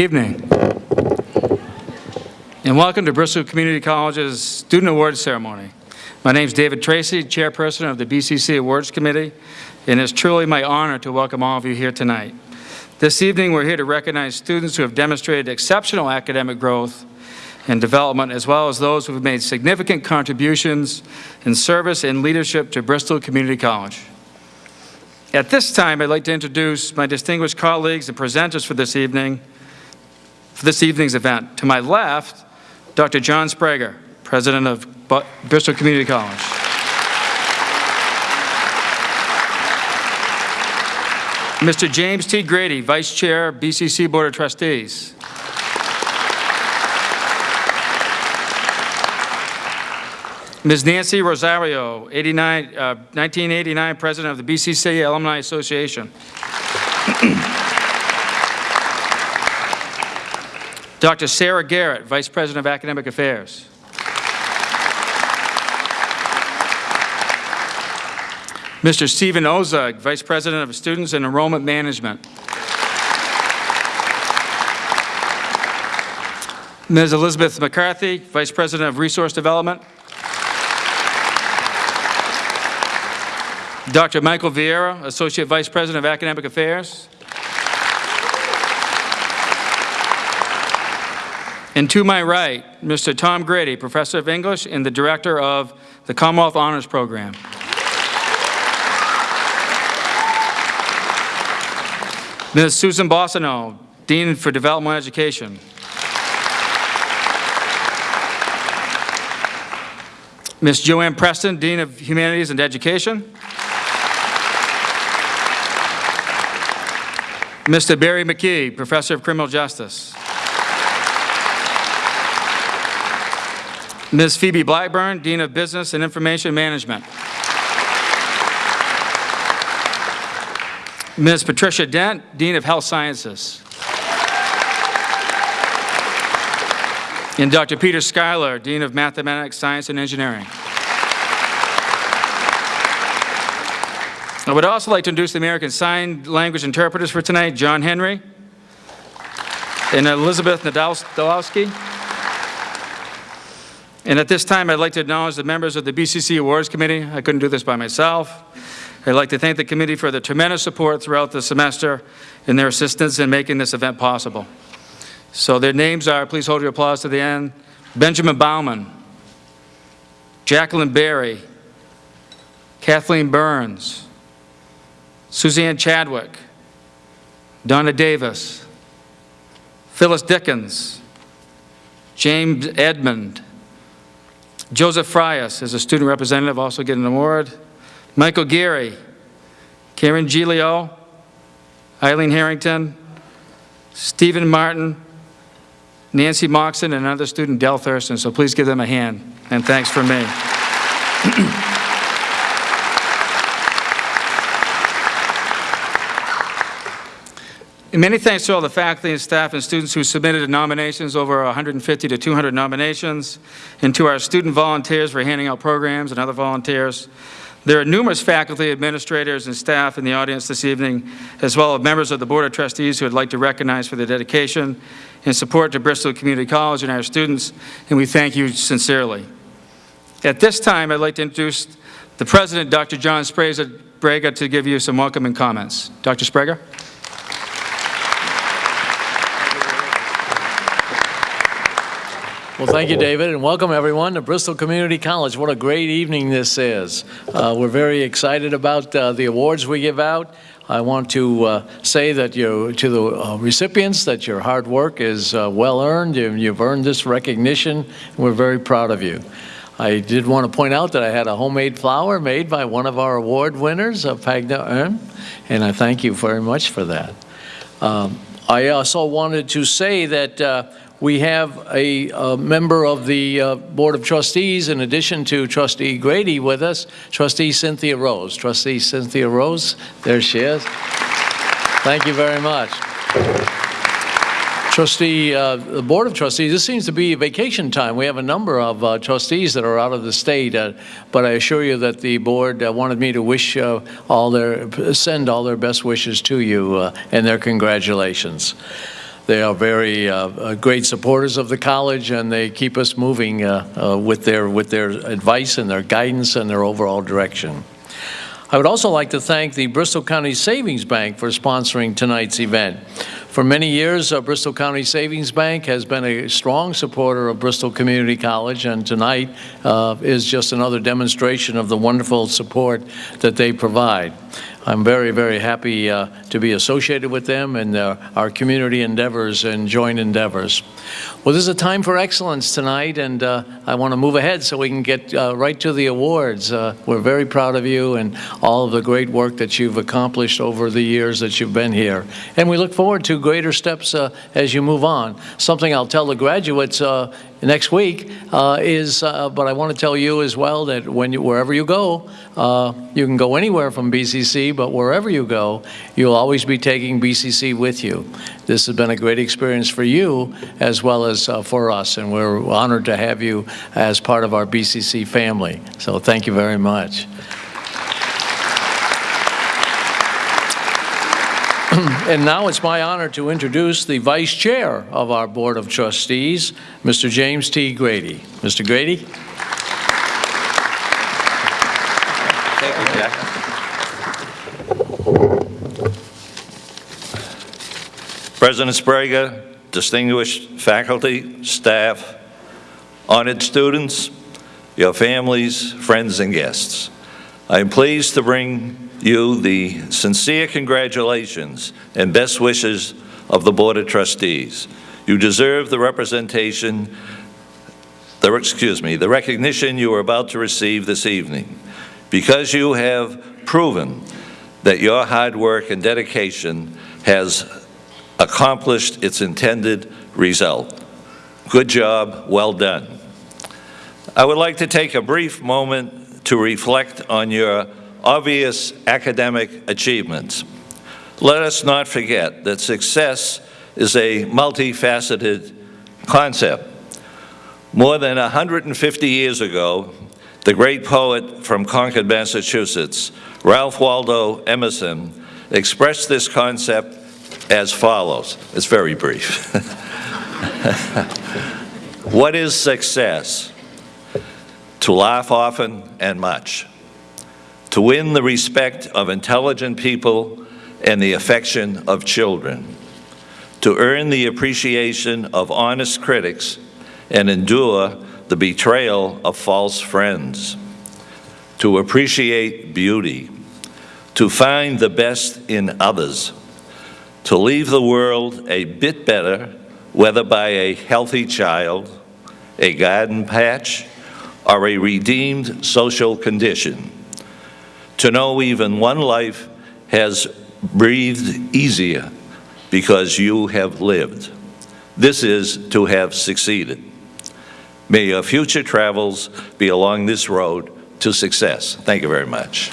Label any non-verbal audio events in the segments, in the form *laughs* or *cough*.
Evening. And welcome to Bristol Community College's Student Awards Ceremony. My name is David Tracy, Chairperson of the BCC Awards Committee, and it's truly my honor to welcome all of you here tonight. This evening, we're here to recognize students who have demonstrated exceptional academic growth and development, as well as those who have made significant contributions in service and leadership to Bristol Community College. At this time, I'd like to introduce my distinguished colleagues and presenters for this evening, for this evening's event. To my left, Dr. John Sbrega, President of Bristol Community College. Mr. James T. Grady, Vice Chair, BCC Board of Trustees. Ms. Nancy Rosario, 89, uh, 1989 President of the BCC Alumni Association. *clears throat* Dr. Sarah Garrett, Vice President of Academic Affairs. Mr. Stephen Ozug, Vice President of Students and Enrollment Management. Ms. Elizabeth McCarthy, Vice President of Resource Development. Dr. Michael Vieira, Associate Vice President of Academic Affairs. And to my right, Mr. Tom Grady, Professor of English and the Director of the Commonwealth Honors Program. Ms. Susan Bossino, Dean for Developmental Education. Ms. Joanne Preston, Dean of Humanities and Education. Mr. Barry McKee, Professor of Criminal Justice. Ms. Phoebe Blackburn, Dean of Business and Information Management. Ms. Patricia Dent, Dean of Health Sciences. And Dr. Peter Schuyler, Dean of Mathematics, Science, and Engineering. I would also like to introduce the American Sign Language interpreters for tonight, John Henry and Elizabeth Nadolski. And at this time, I'd like to acknowledge the members of the BCC Awards Committee. I couldn't do this by myself. I'd like to thank the committee for the tremendous support throughout the semester and their assistance in making this event possible. So their names are, please hold your applause to the end, Benjamin Bauman, Jacqueline Berry, Kathleen Burns, Suzanne Chadwick, Donna Davis, Phyllis Dickens, James Edmond, Joseph Frias is a student representative, also getting an award, Michael Geary, Karen Gilio, Eileen Harrington, Stephen Martin, Nancy Moxon, and another student, Dell Thurston. So please give them a hand, and thanks for me. *clears throat* And many thanks to all the faculty and staff and students who submitted nominations, over 150 to 200 nominations, and to our student volunteers for handing out programs and other volunteers. There are numerous faculty, administrators, and staff in the audience this evening, as well as members of the Board of Trustees who I'd like to recognize for their dedication and support to Bristol Community College and our students, and we thank you sincerely. At this time, I'd like to introduce the President, Dr. John Sbrega, to give you some welcoming comments. Dr. Sbrega? Well, thank you, David, and welcome everyone to Bristol Community College. What a great evening this is. Uh, we're very excited about uh, the awards we give out. I want to uh, say that you, to the uh, recipients that your hard work is uh, well earned. You, you've earned this recognition. We're very proud of you. I did want to point out that I had a homemade flower made by one of our award winners, uh, Pagna Erm, and I thank you very much for that. Um, I also wanted to say that uh, we have a, a member of the uh, Board of Trustees, in addition to Trustee Grady with us, Trustee Cynthia Rose. Trustee Cynthia Rose, there she is. Thank you very much. Trustee, uh, the Board of Trustees, this seems to be vacation time. We have a number of uh, trustees that are out of the state, uh, but I assure you that the board uh, wanted me to wish uh, all their, send all their best wishes to you uh, and their congratulations. They are very uh, uh, great supporters of the college, and they keep us moving uh, uh, with their, with their advice and their guidance and their overall direction. I would also like to thank the Bristol County Savings Bank for sponsoring tonight's event. For many years, uh, Bristol County Savings Bank has been a strong supporter of Bristol Community College, and tonight uh, is just another demonstration of the wonderful support that they provide. I'm very, very happy uh, to be associated with them and uh, our community endeavors and joint endeavors. Well, this is a time for excellence tonight, and uh, I want to move ahead so we can get uh, right to the awards. Uh, We're very proud of you and all of the great work that you've accomplished over the years that you've been here. And we look forward to greater steps uh, as you move on. Something I'll tell the graduates next week uh, is, uh, but I want to tell you as well that when you, wherever you go, uh, you can go anywhere from BCC, but wherever you go, you'll always be taking BCC with you. This has been a great experience for you as well as uh, for us, and we're honored to have you as part of our BCC family. So thank you very much. And now it's my honor to introduce the Vice Chair of our Board of Trustees, Mr. James T. Grady. Mr. Grady? Thank you, Jack. President Sbrega, distinguished faculty, staff, honored students, your families, friends, and guests. I am pleased to bring you the sincere congratulations and best wishes of the Board of Trustees. You deserve the representation, the, excuse me, the recognition you are about to receive this evening because you have proven that your hard work and dedication has accomplished its intended result. Good job, well done. I would like to take a brief moment to reflect on your obvious academic achievements. Let us not forget that success is a multifaceted concept. More than 150 years ago, the great poet from Concord, Massachusetts, Ralph Waldo Emerson, expressed this concept as follows. It's very brief. *laughs* what is success? To laugh often and much to win the respect of intelligent people and the affection of children, to earn the appreciation of honest critics and endure the betrayal of false friends, to appreciate beauty, to find the best in others, to leave the world a bit better, whether by a healthy child, a garden patch, or a redeemed social condition to know even one life has breathed easier because you have lived. This is to have succeeded. May your future travels be along this road to success. Thank you very much.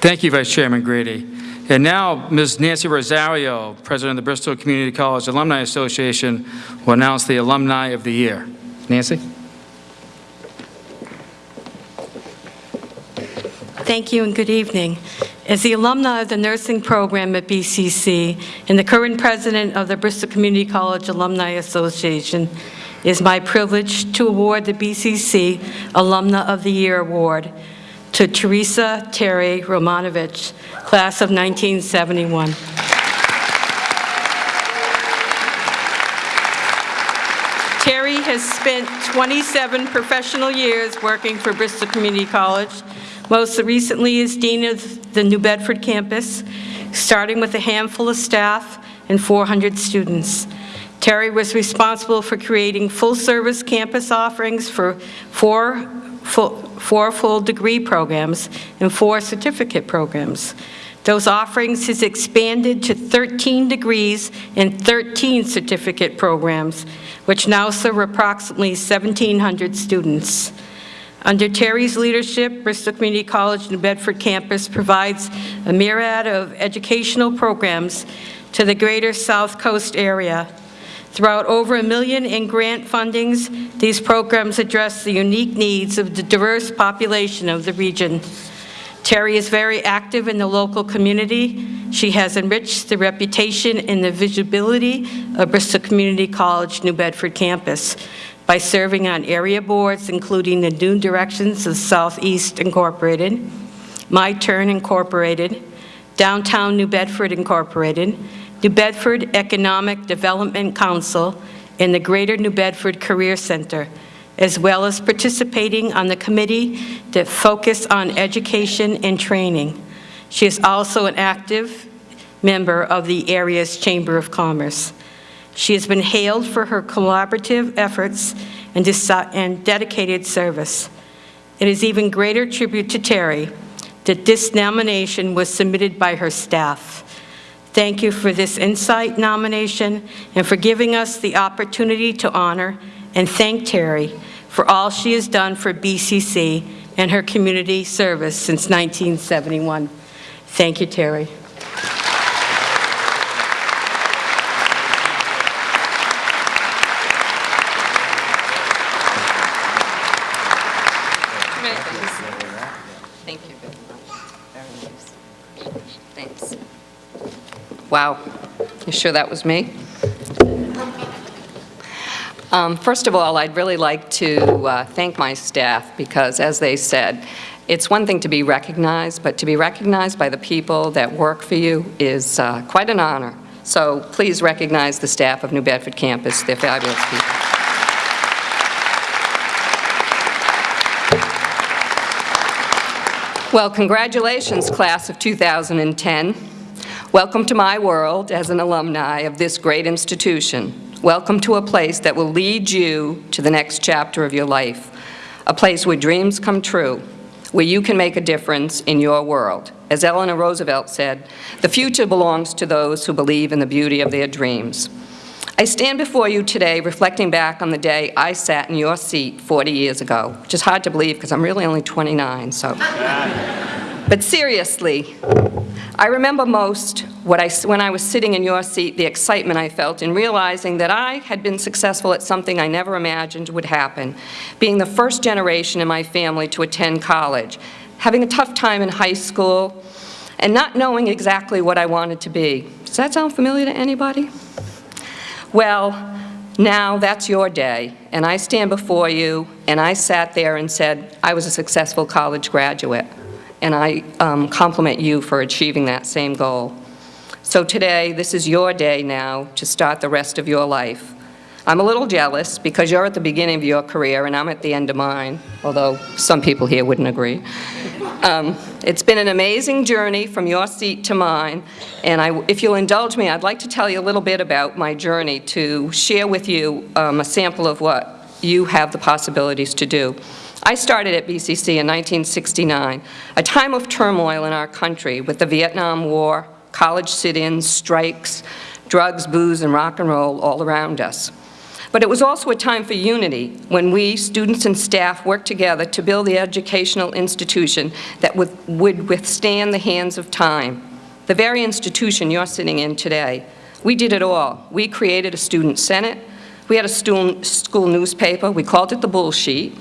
Thank you, Vice Chairman Grady. And now, Ms. Nancy Rosario, President of the Bristol Community College Alumni Association, will announce the Alumni of the Year. Nancy? Thank you and good evening. As the alumni of the nursing program at BCC and the current president of the Bristol Community College Alumni Association, it is my privilege to award the BCC Alumna of the Year Award to Teresa Terry Romanovich, class of 1971. Terry has spent 27 professional years working for Bristol Community College, most recently as Dean of the New Bedford campus, starting with a handful of staff and 400 students. Terry was responsible for creating full-service campus offerings for four full, four full degree programs and four certificate programs. Those offerings has expanded to 13 degrees and 13 certificate programs, which now serve approximately 1,700 students. Under Terry's leadership, Bristol Community College New Bedford campus provides a myriad of educational programs to the greater South Coast area. Throughout over a million in grant fundings, these programs address the unique needs of the diverse population of the region. Terry is very active in the local community. She has enriched the reputation and the visibility of Bristol Community College New Bedford campus by serving on area boards, including the New Directions of Southeast Incorporated, My Turn Incorporated, Downtown New Bedford Incorporated, New Bedford Economic Development Council, and the Greater New Bedford Career Center, as well as participating on the committee that focus on education and training. She is also an active member of the area's Chamber of Commerce. She has been hailed for her collaborative efforts and and dedicated service. It is even greater tribute to Terry that this nomination was submitted by her staff. Thank you for this Insight nomination and for giving us the opportunity to honor and thank Terry for all she has done for BCC and her community service since 1971. Thank you, Terry. Thank you very much. Very nice. Thanks. Wow. You sure that was me? Um, First of all, I'd really like to uh, thank my staff because, as they said, it's one thing to be recognized, but to be recognized by the people that work for you is uh, quite an honor. So please recognize the staff of New Bedford campus. They're fabulous people. Well, congratulations, class of 2010. Welcome to my world as an alumni of this great institution. Welcome to a place that will lead you to the next chapter of your life, a place where dreams come true, where you can make a difference in your world. As Eleanor Roosevelt said, the future belongs to those who believe in the beauty of their dreams. I stand before you today reflecting back on the day I sat in your seat 40 years ago, which is hard to believe because I'm really only 29, so. *laughs* But seriously, I remember most what I, when I was sitting in your seat, the excitement I felt in realizing that I had been successful at something I never imagined would happen, being the first generation in my family to attend college, having a tough time in high school, and not knowing exactly what I wanted to be. Does that sound familiar to anybody? Well, now that's your day, and I stand before you, and I sat there and said, I was a successful college graduate, and I um, compliment you for achieving that same goal. So today, this is your day now to start the rest of your life. I'm a little jealous because you're at the beginning of your career and I'm at the end of mine, although some people here wouldn't agree. Um, It's been an amazing journey from your seat to mine, and I, if you'll indulge me, I'd like to tell you a little bit about my journey to share with you um, a sample of what you have the possibilities to do. I started at BCC in 1969, a time of turmoil in our country with the Vietnam War, college sit-ins, strikes, drugs, booze, and rock and roll all around us. But it was also a time for unity, when we, students and staff, worked together to build the educational institution that would withstand the hands of time. The very institution you're sitting in today. We did it all. We created a student senate, we had a school newspaper, we called it the Bull Sheet.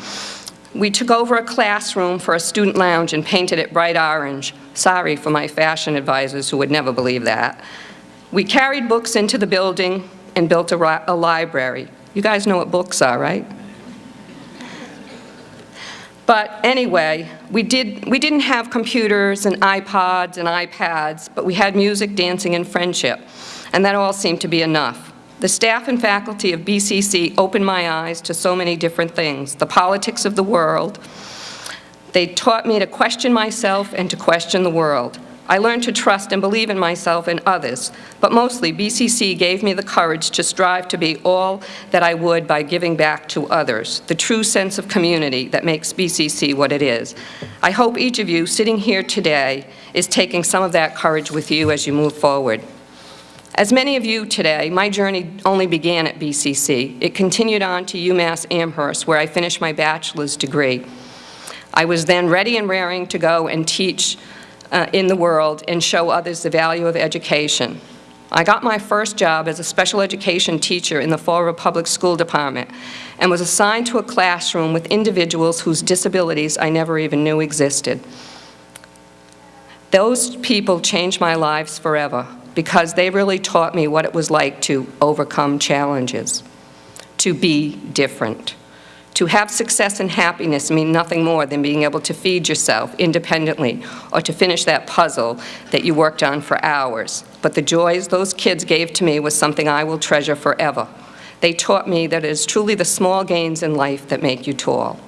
We took over a classroom for a student lounge and painted it bright orange. Sorry for my fashion advisors who would never believe that. We carried books into the building and built a, a library. You guys know what books are, right? But anyway, we, did, we didn't have computers and iPods and iPads, but we had music, dancing, and friendship, and that all seemed to be enough. The staff and faculty of BCC opened my eyes to so many different things, the politics of the world. They taught me to question myself and to question the world. I learned to trust and believe in myself and others, but mostly BCC gave me the courage to strive to be all that I would by giving back to others, the true sense of community that makes BCC what it is. I hope each of you sitting here today is taking some of that courage with you as you move forward. As many of you today, my journey only began at BCC. It continued on to UMass Amherst, where I finished my bachelor's degree. I was then ready and raring to go and teach uh, in the world and show others the value of education. I got my first job as a special education teacher in the Fall River Public School Department and was assigned to a classroom with individuals whose disabilities I never even knew existed. Those people changed my lives forever because they really taught me what it was like to overcome challenges, to be different. To have success and happiness mean nothing more than being able to feed yourself independently or to finish that puzzle that you worked on for hours. But the joys those kids gave to me was something I will treasure forever. They taught me that it is truly the small gains in life that make you tall.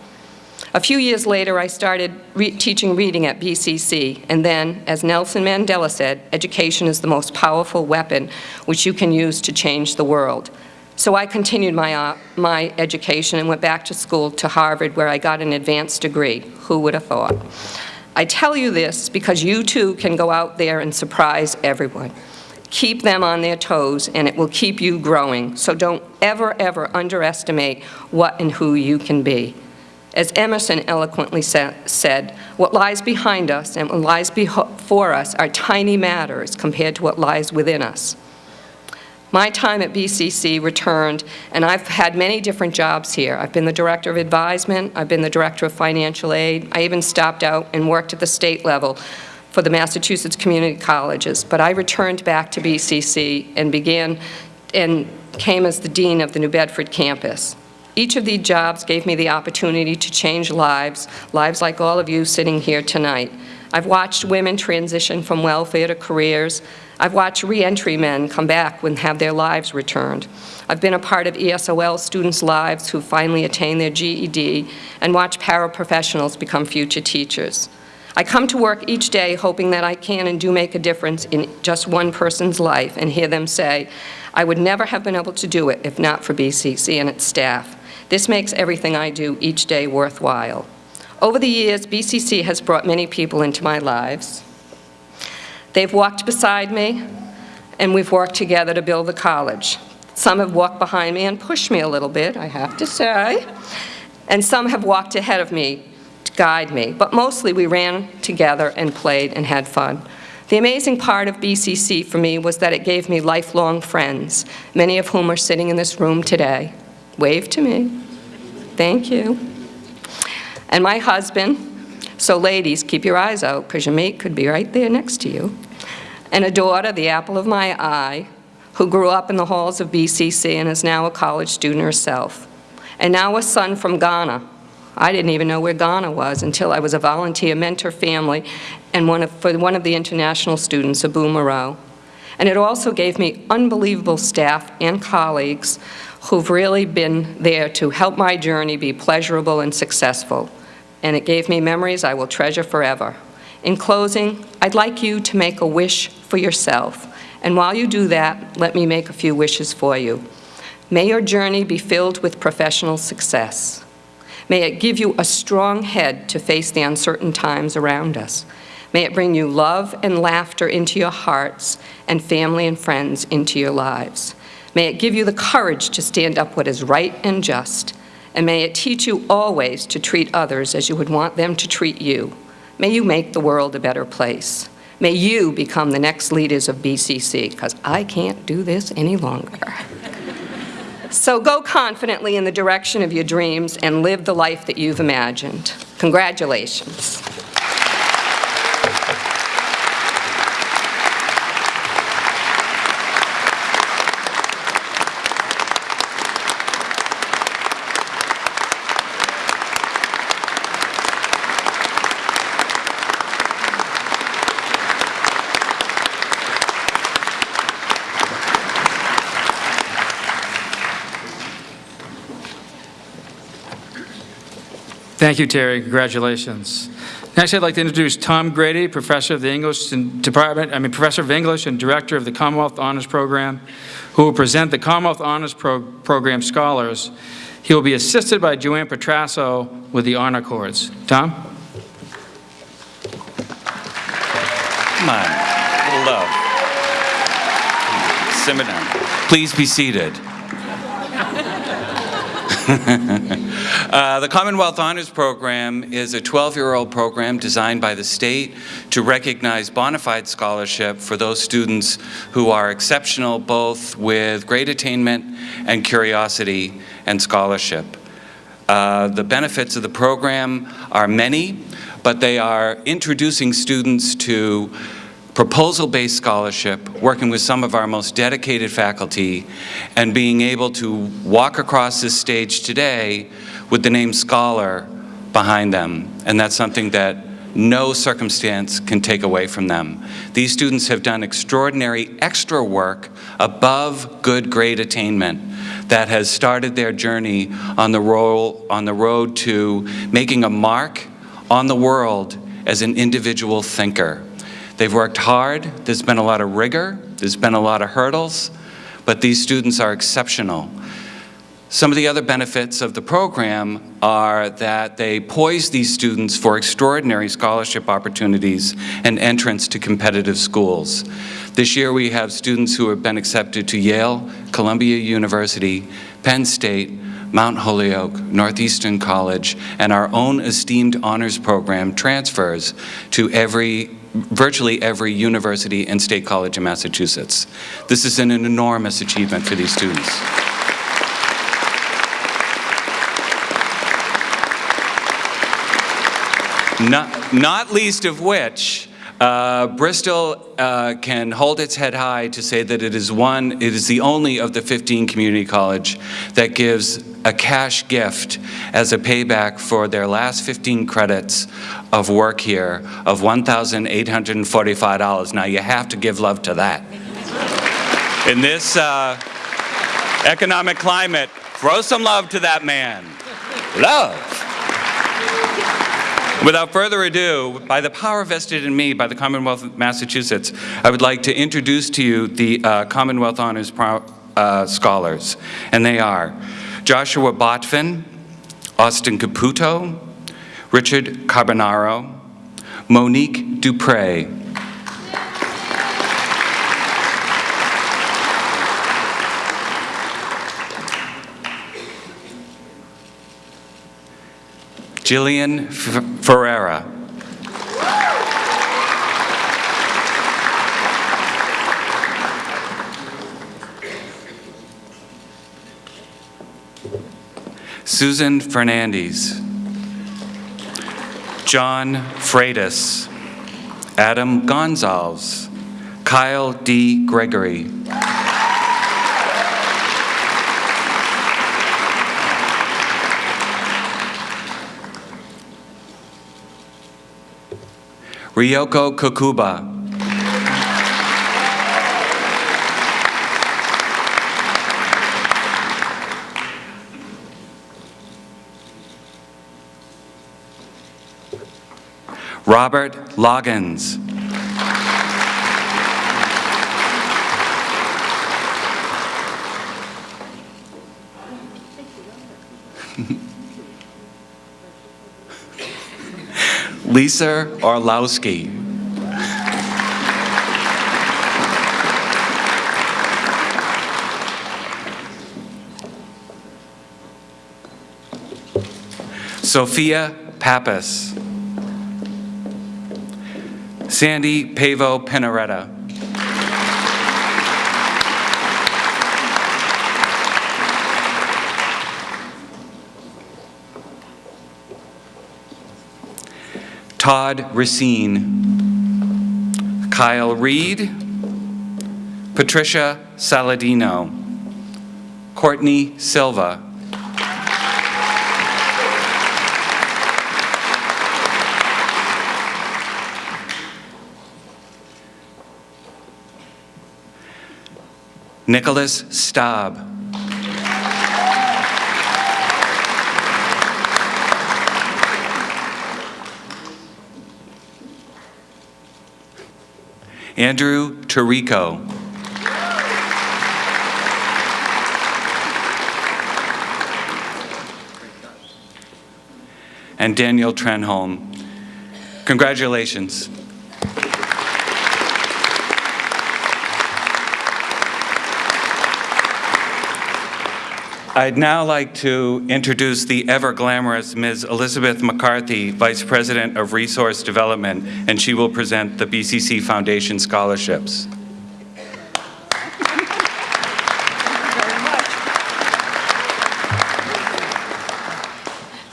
A few years later, I started re teaching reading at BCC, and then, as Nelson Mandela said, education is the most powerful weapon which you can use to change the world. So I continued my, uh, my education and went back to school to Harvard where I got an advanced degree. Who would have thought? I tell you this because you too can go out there and surprise everyone. Keep them on their toes and it will keep you growing. So don't ever, ever underestimate what and who you can be. As Emerson eloquently sa said, what lies behind us and what lies before us are tiny matters compared to what lies within us. My time at BCC returned, and I've had many different jobs here. I've been the Director of Advisement, I've been the Director of Financial Aid, I even stopped out and worked at the state level for the Massachusetts Community Colleges. But I returned back to BCC and began and came as the Dean of the New Bedford campus. Each of these jobs gave me the opportunity to change lives, lives like all of you sitting here tonight. I've watched women transition from welfare to careers. I've watched reentry men come back and have their lives returned. I've been a part of ESOL students' lives who finally attain their GED and watch paraprofessionals become future teachers. I come to work each day hoping that I can and do make a difference in just one person's life and hear them say, I would never have been able to do it if not for BCC and its staff. This makes everything I do each day worthwhile. Over the years, BCC has brought many people into my lives. They've walked beside me, and we've worked together to build the college. Some have walked behind me and pushed me a little bit, I have to say, and some have walked ahead of me to guide me, but mostly we ran together and played and had fun. The amazing part of BCC for me was that it gave me lifelong friends, many of whom are sitting in this room today. Wave to me. Thank you and my husband. So ladies, keep your eyes out because your mate could be right there next to you. And a daughter, the apple of my eye, who grew up in the halls of BCC and is now a college student herself. And now a son from Ghana. I didn't even know where Ghana was until I was a volunteer mentor family and one of, for one of the international students, Abu Moreau. And it also gave me unbelievable staff and colleagues who've really been there to help my journey be pleasurable and successful and it gave me memories I will treasure forever. In closing, I'd like you to make a wish for yourself, and while you do that, let me make a few wishes for you. May your journey be filled with professional success. May it give you a strong head to face the uncertain times around us. May it bring you love and laughter into your hearts and family and friends into your lives. May it give you the courage to stand up what is right and just and may it teach you always to treat others as you would want them to treat you. May you make the world a better place. May you become the next leaders of BCC, because I can't do this any longer. *laughs* so go confidently in the direction of your dreams and live the life that you've imagined. Congratulations. Thank you, Terry. Congratulations. Next, I'd like to introduce Tom Grady, Professor of the English Department, I mean, Professor of English and Director of the Commonwealth Honors Program, who will present the Commonwealth Honors Pro Program scholars. He will be assisted by Joanne Petrasso with the honor cords. Tom? Come on, love. Down. Please be seated. *laughs* uh, the Commonwealth Honors Program is a 12-year-old program designed by the state to recognize bona fide scholarship for those students who are exceptional both with great attainment and curiosity and scholarship. Uh, the benefits of the program are many, but they are introducing students to proposal-based scholarship, working with some of our most dedicated faculty, and being able to walk across this stage today with the name Scholar behind them. And that's something that no circumstance can take away from them. These students have done extraordinary extra work above good grade attainment that has started their journey on the, role, on the road to making a mark on the world as an individual thinker. They've worked hard, there's been a lot of rigor, there's been a lot of hurdles, but these students are exceptional. Some of the other benefits of the program are that they poise these students for extraordinary scholarship opportunities and entrance to competitive schools. This year we have students who have been accepted to Yale, Columbia University, Penn State, Mount Holyoke, Northeastern College, and our own esteemed honors program transfers to every virtually every university and state college in Massachusetts. This is an enormous achievement for these students. Not, not least of which, uh, Bristol uh, can hold its head high to say that it is one, it is the only of the 15 community college that gives a cash gift as a payback for their last 15 credits of work here of $1,845. Now you have to give love to that. In this uh, economic climate, throw some love to that man. Love. Without further ado, by the power vested in me by the Commonwealth of Massachusetts, I would like to introduce to you the uh, Commonwealth Honors Pro uh, Scholars. And they are Joshua Botvin, Austin Caputo, Richard Carbonaro, Monique Dupre, Jillian Ferreira. Susan Fernandez. John Freitas. Adam Gonzalez. Kyle D. Gregory. Ryoko Kokuba. Robert Loggins. Lisa Orlowski. Sophia Pappas. Sandy Pavo Pinaretta. Todd Racine, Kyle Reed, Patricia Saladino, Courtney Silva, Nicholas Staub. Andrew Tarico. And Daniel Trenholm. Congratulations. I'd now like to introduce the ever glamorous Ms. Elizabeth McCarthy, Vice President of Resource Development, and she will present the BCC Foundation scholarships.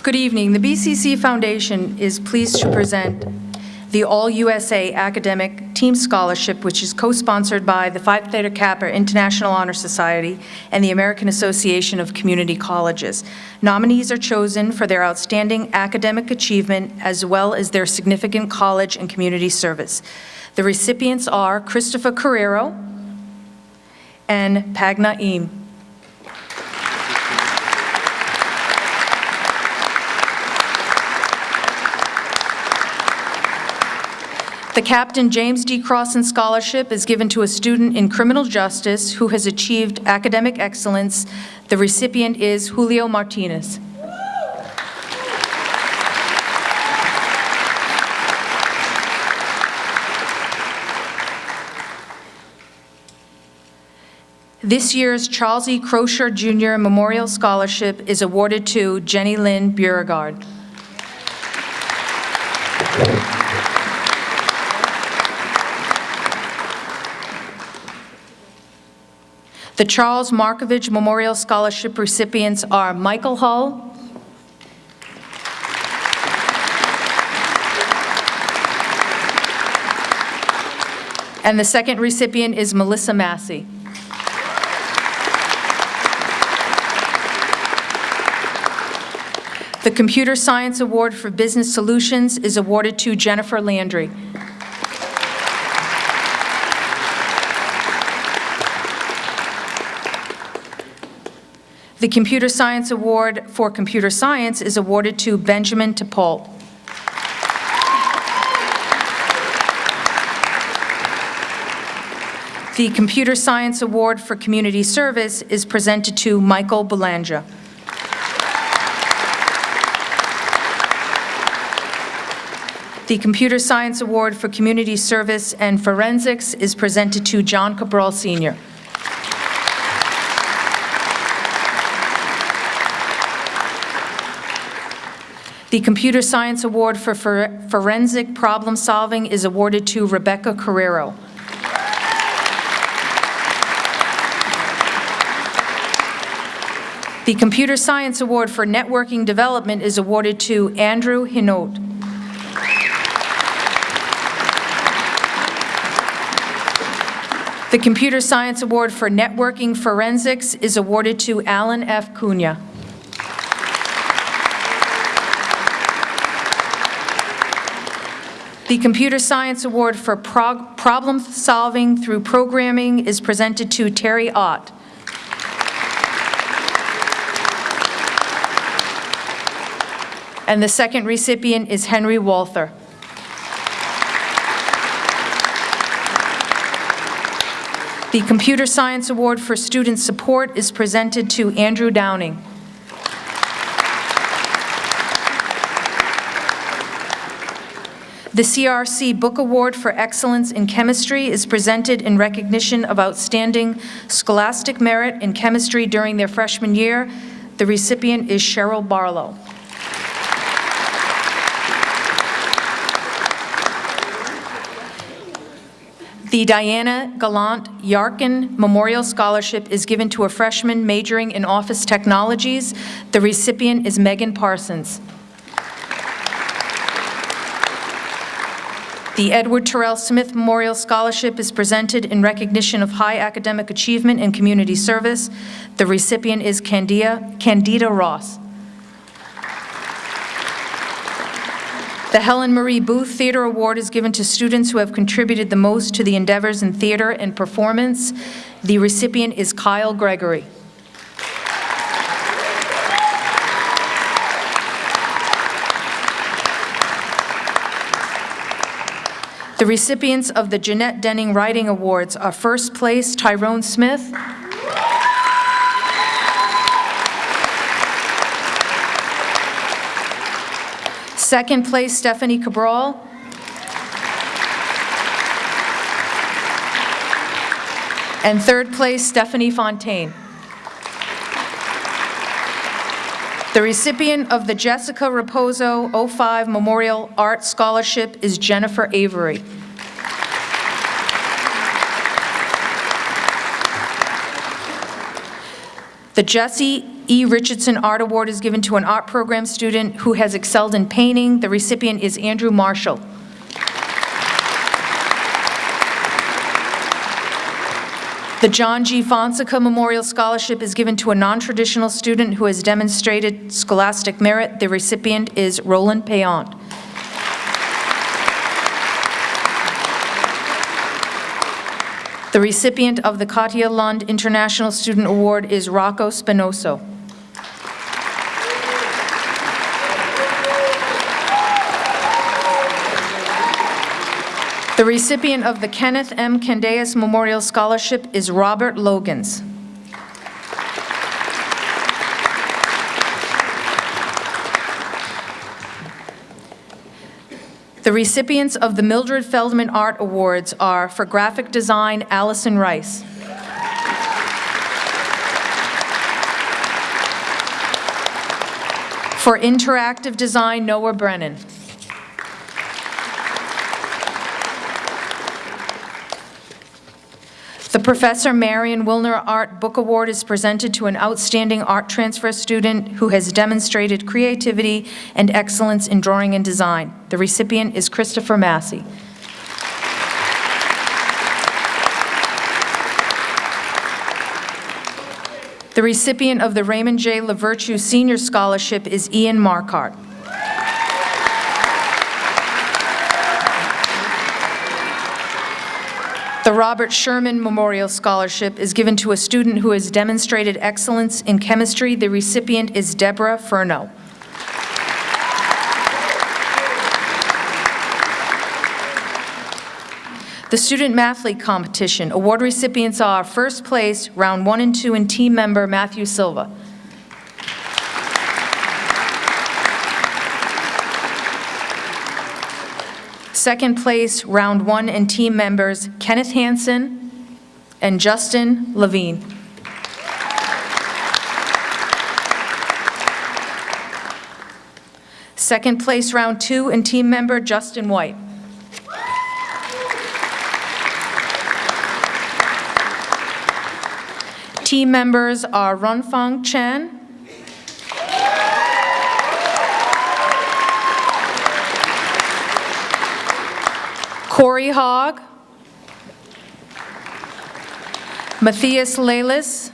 Good evening. The BCC Foundation is pleased to present the All-USA Academic Team Scholarship, which is co-sponsored by the Phi Theta Kappa International Honor Society and the American Association of Community Colleges. Nominees are chosen for their outstanding academic achievement as well as their significant college and community service. The recipients are Christopher Carrero and Pagna Eam. The Captain James D. Crossan Scholarship is given to a student in criminal justice who has achieved academic excellence. The recipient is Julio Martinez. This year's Charles E. Crocher Jr. Memorial Scholarship is awarded to Jenny Lynn Beauregard. The Charles Markovich Memorial Scholarship recipients are Michael Hull, and the second recipient is Melissa Massey. The Computer Science Award for Business Solutions is awarded to Jennifer Landry. The Computer Science Award for Computer Science is awarded to Benjamin Topol. The Computer Science Award for Community Service is presented to Michael Belanja. The Computer Science Award for Community Service and Forensics is presented to John Cabral Sr. The Computer Science Award for for- Forensic Problem Solving is awarded to Rebecca Carrero. The Computer Science Award for Networking Development is awarded to Andrew Hinault. The Computer Science Award for Networking Forensics is awarded to Alan F. Cunha. The Computer Science Award for prog- Problem Solving Through Programming is presented to Terry Ott. And the second recipient is Henry Walther. The Computer Science Award for Student Support is presented to Andrew Downing. The CRC Book Award for Excellence in Chemistry is presented in recognition of outstanding scholastic merit in chemistry during their freshman year. The recipient is Cheryl Barlow. The Diana Gallant Yarkin Memorial Scholarship is given to a freshman majoring in office technologies. The recipient is Megan Parsons. The Edward Terrell Smith Memorial Scholarship is presented in recognition of high academic achievement and community service. The recipient is Candida Candida Ross. The Helen Marie Booth Theater Award is given to students who have contributed the most to the endeavors in theater and performance. The recipient is Kyle Gregory. The recipients of the Jeanette Denning Writing Awards are first place Tyrone Smith, second place Stephanie Cabral, and third place Stephanie Fontaine. The recipient of the Jessica Raposo 05 Memorial Art Scholarship is Jennifer Avery. The Jesse E. Richardson Art Award is given to an art program student who has excelled in painting. The recipient is Andrew Marshall. The John G. Fonseca Memorial Scholarship is given to a non-traditional student who has demonstrated scholastic merit. The recipient is Roland Payon. The recipient of the Katia Lund International Student Award is Rocco Spinoso. The recipient of the Kenneth M. Candeas Memorial Scholarship is Robert Logans. The recipients of the Mildred Feldman Art Awards are, for graphic design, Allison Rice. For interactive design, Noah Brennan. The Professor Marion Wilner Art Book Award is presented to an outstanding art transfer student who has demonstrated creativity and excellence in drawing and design. The recipient is Christopher Massey. The recipient of the Raymond J. LaVirtue Senior Scholarship is Ian Markart. The Robert Sherman Memorial Scholarship is given to a student who has demonstrated excellence in chemistry. The recipient is Deborah Furno. The Student Mathlete Competition, award recipients are first place, round one and two, and team member Matthew Silva. Second place, round one, and team members Kenneth Hansen and Justin Levine. Second place, round two, and team member Justin White. Team members are Runfang Chen, Corey Hogg, Matthias Lelis,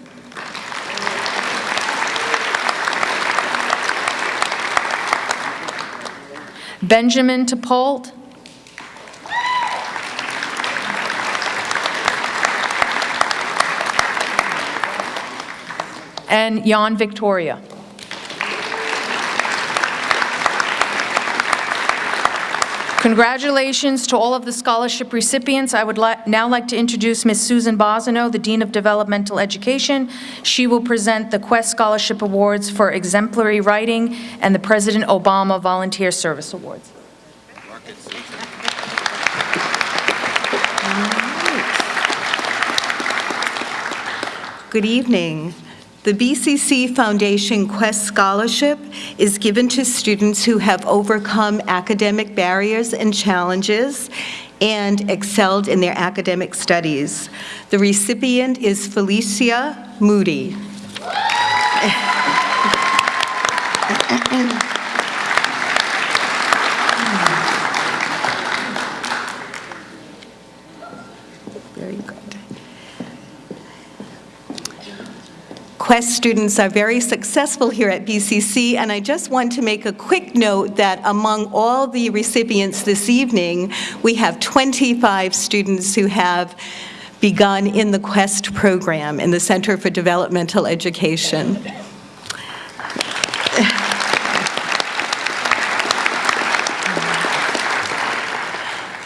Benjamin Topolt, and Jan Victoria. Congratulations to all of the scholarship recipients. I would li- now like to introduce Ms. Susan Bosino, the Dean of Developmental Education. She will present the Quest Scholarship Awards for exemplary writing and the President Obama Volunteer Service Awards. Good evening. The BCC Foundation Quest Scholarship is given to students who have overcome academic barriers and challenges and excelled in their academic studies. The recipient is Felicia Moody. *laughs* Quest students are very successful here at BCC, and I just want to make a quick note that among all the recipients this evening, we have 25 students who have begun in the Quest program in the Center for Developmental Education.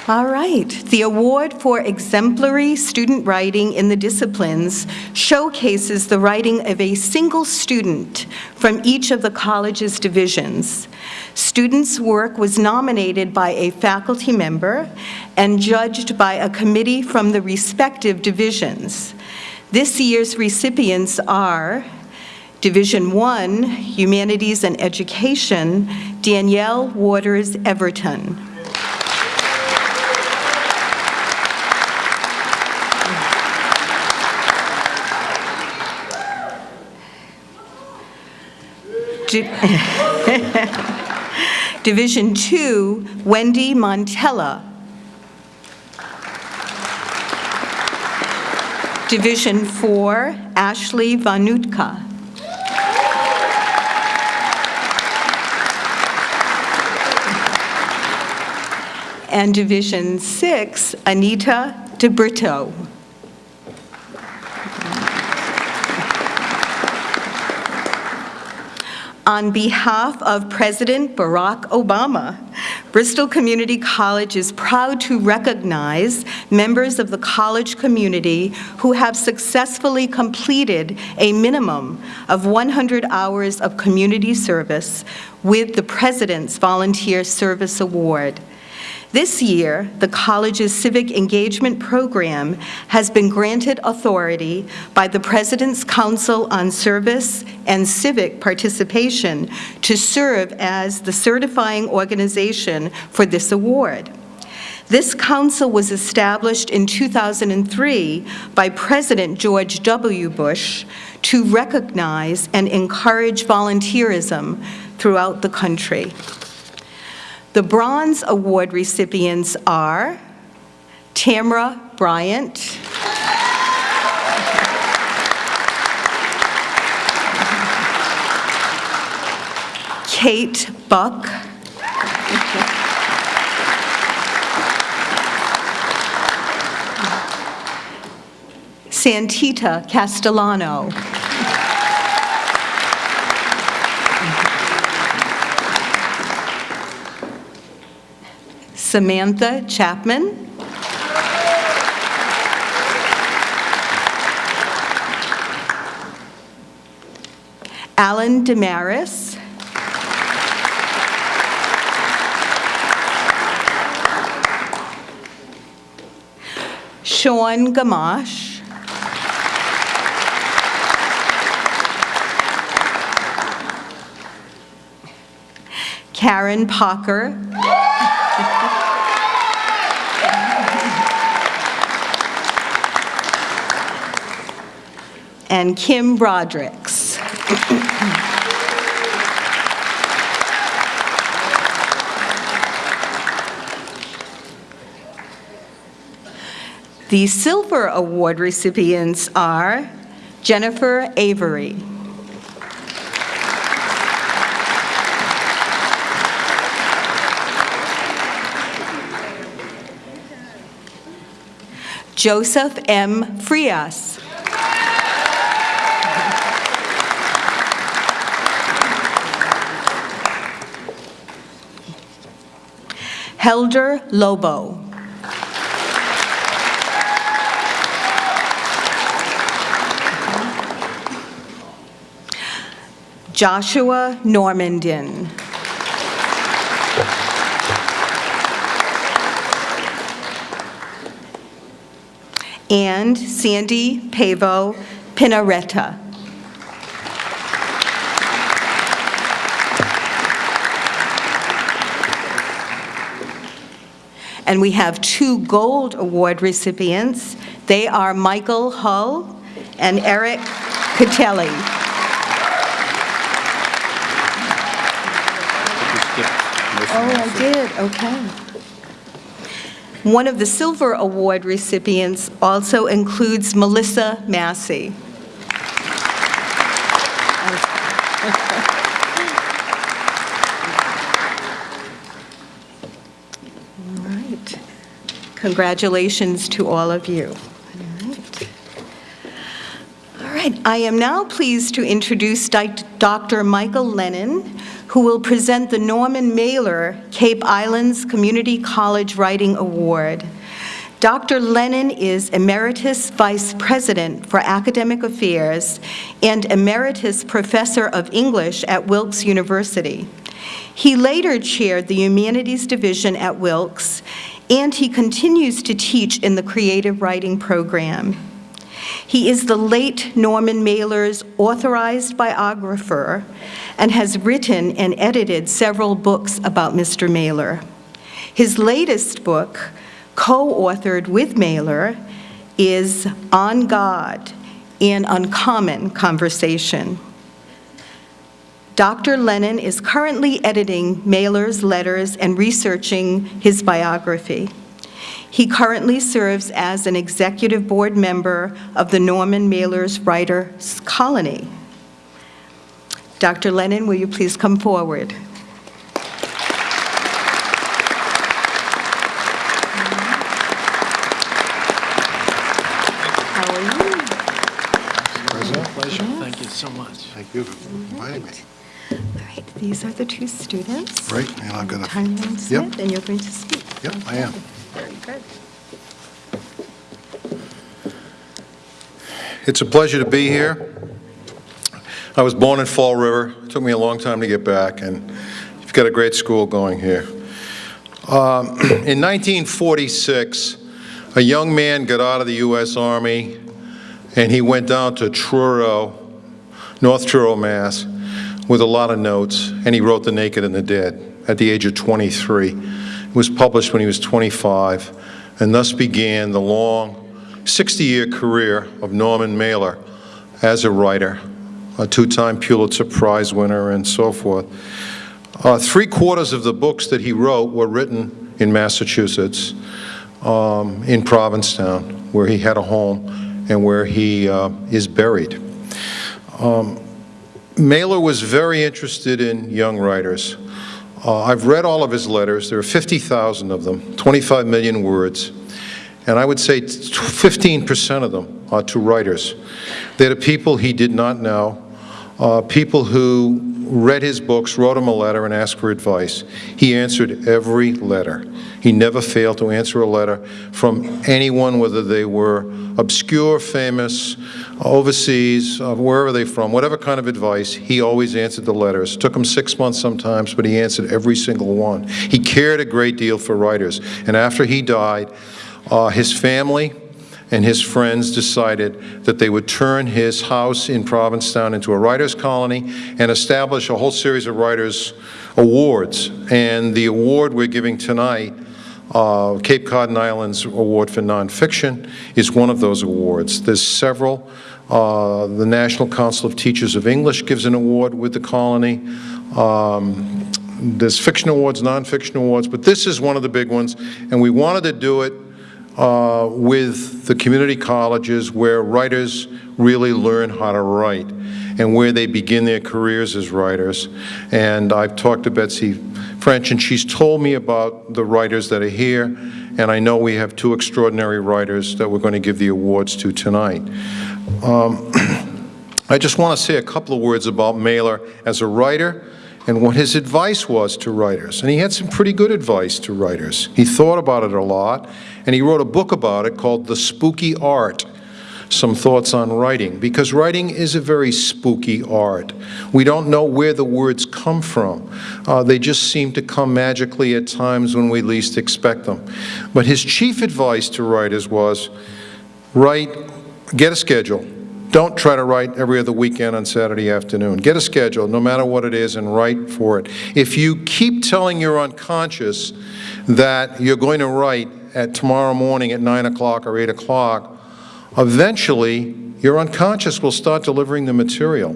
All right. The award for exemplary student writing in the disciplines showcases the writing of a single student from each of the college's divisions. Students' work was nominated by a faculty member and judged by a committee from the respective divisions. This year's recipients are Division 1, Humanities and Education, Danielle Waters Everton. *laughs* Division 2, Wendy Montella. Division 4, Ashley Vanutka. And Division 6, Anita DeBrito. On behalf of President Barack Obama, Bristol Community College is proud to recognize members of the college community who have successfully completed a minimum of 100 hours of community service with the President's Volunteer Service Award. This year, the college's civic engagement program has been granted authority by the President's Council on Service and Civic Participation to serve as the certifying organization for this award. This council was established in 2003 by President George W. Bush to recognize and encourage volunteerism throughout the country. The Bronze Award recipients are Tamra Bryant, Kate Buck, Santita Castellano, Samantha Chapman. Alan Damaris. Sean Gamash. Karen Parker. And Kim Broderick's. The Silver Award recipients are Jennifer Avery. Joseph M. Frias. Helder Lobo. Joshua Normandin. And Sandy Pavo Pinaretta. And we have two Gold Award recipients. They are Michael Hull and Eric Catelli. Oh, I did, okay. One of the Silver Award recipients also includes Melissa Massey. All right. Congratulations to all of you. All right. All right, I am now pleased to introduce Dr. Michael Lennon, who will present the Norman Mailer Cape Islands Community College Writing Award. Dr. Lennon is Emeritus Vice President for Academic Affairs and Emeritus Professor of English at Wilkes University. He later chaired the Humanities Division at Wilkes, and he continues to teach in the Creative Writing Program. He is the late Norman Mailer's authorized biographer and has written and edited several books about Mr. Mailer. His latest book, co-authored with Mailer, is On God, An Uncommon Conversation. Dr. Lennon is currently editing Mailer's letters and researching his biography. He currently serves as an executive board member of the Norman Mailer's Writers Colony. Dr. Lennon, will you please come forward? How are you? Pleasure, thank you so much. Thank you for inviting me. All right, these are the two students. Right, and I've got a, Tyrone Smith, and you're going to speak. Yep, I am. Very good. It's a pleasure to be here. I was born in Fall River. It took me a long time to get back, and you've got a great school going here. Um, *clears throat* In 1946, a young man got out of the U.S. Army, and he went down to Truro, North Truro, Mass, with a lot of notes, and he wrote The Naked and the Dead at the age of 23. It was published when he was 25, and thus began the long 60-year career of Norman Mailer as a writer, a two-time Pulitzer Prize winner, and so forth. Uh, Three-quarters of the books that he wrote were written in Massachusetts, um, in Provincetown, where he had a home and where he uh, is buried. Um, Mailer was very interested in young writers. Uh, I've read all of his letters. There are 50,000 of them, 25 million words. And I would say 15% of them are to writers. They're people he did not know, uh, people who read his books, wrote him a letter, and asked for advice. He answered every letter. He never failed to answer a letter from anyone, whether they were obscure, famous, overseas, uh, wherever they from, whatever kind of advice, he always answered the letters. Took him six months sometimes, but he answered every single one. He cared a great deal for writers. And after he died, uh, his family and his friends decided that they would turn his house in Provincetown into a writers' colony and establish a whole series of writers' awards. And the award we're giving tonight, uh, Cape Cod and Islands Award for Nonfiction, is one of those awards. There's several. Uh, The National Council of Teachers of English gives an award with the colony. Um, There's fiction awards, nonfiction awards, but this is one of the big ones, and we wanted to do it uh, with the community colleges where writers really learn how to write and where they begin their careers as writers. And I've talked to Betsy French, and she's told me about the writers that are here, and I know we have two extraordinary writers that we're going to give the awards to tonight. Um, *clears throat* I just want to say a couple of words about Mailer as a writer and what his advice was to writers. And he had some pretty good advice to writers. He thought about it a lot, and he wrote a book about it called The Spooky Art, Some Thoughts on Writing, because writing is a very spooky art. We don't know where the words come from. Uh, they just seem to come magically at times when we least expect them. But his chief advice to writers was, write, get a schedule, don't try to write every other weekend on Saturday afternoon. Get a schedule, no matter what it is, and write for it. If you keep telling your unconscious that you're going to write at tomorrow morning at 9 o'clock or 8 o'clock, eventually your unconscious will start delivering the material.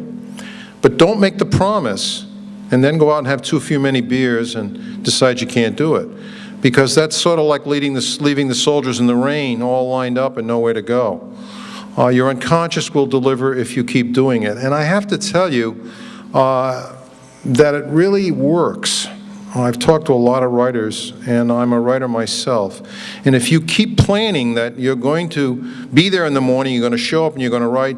But don't make the promise and then go out and have too few many beers and decide you can't do it. Because that's sort of like leading the, leaving the soldiers in the rain all lined up and nowhere to go. Uh, your unconscious will deliver if you keep doing it. And I have to tell you uh, that it really works. I've talked to a lot of writers, and I'm a writer myself. And if you keep planning that you're going to be there in the morning, you're going to show up and you're going to write,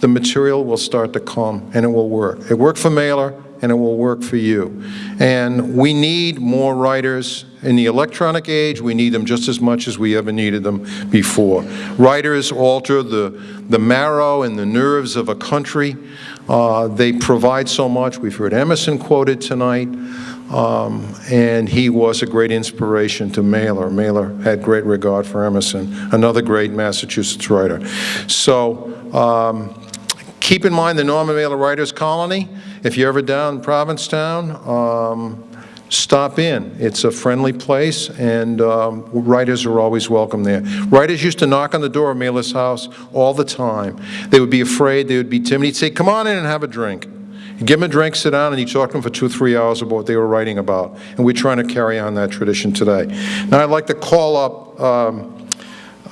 the material will start to come, and it will work. It worked for Mailer, and it will work for you. And we need more writers. In the electronic age, we need them just as much as we ever needed them before. Writers alter the, the marrow and the nerves of a country. Uh, they provide so much. We've heard Emerson quoted tonight. Um, and he was a great inspiration to Mailer. Mailer had great regard for Emerson, another great Massachusetts writer. So um, keep in mind the Norman Mailer Writers Colony. If you're ever down in Provincetown, um, stop in. It's a friendly place, and um, writers are always welcome there. Writers used to knock on the door of Mailer's house all the time. They would be afraid, they would be timid. He'd say, come on in and have a drink. Give them a drink, sit down, and you talk to them for two, or three hours about what they were writing about. And we're trying to carry on that tradition today. Now, I'd like to call up um,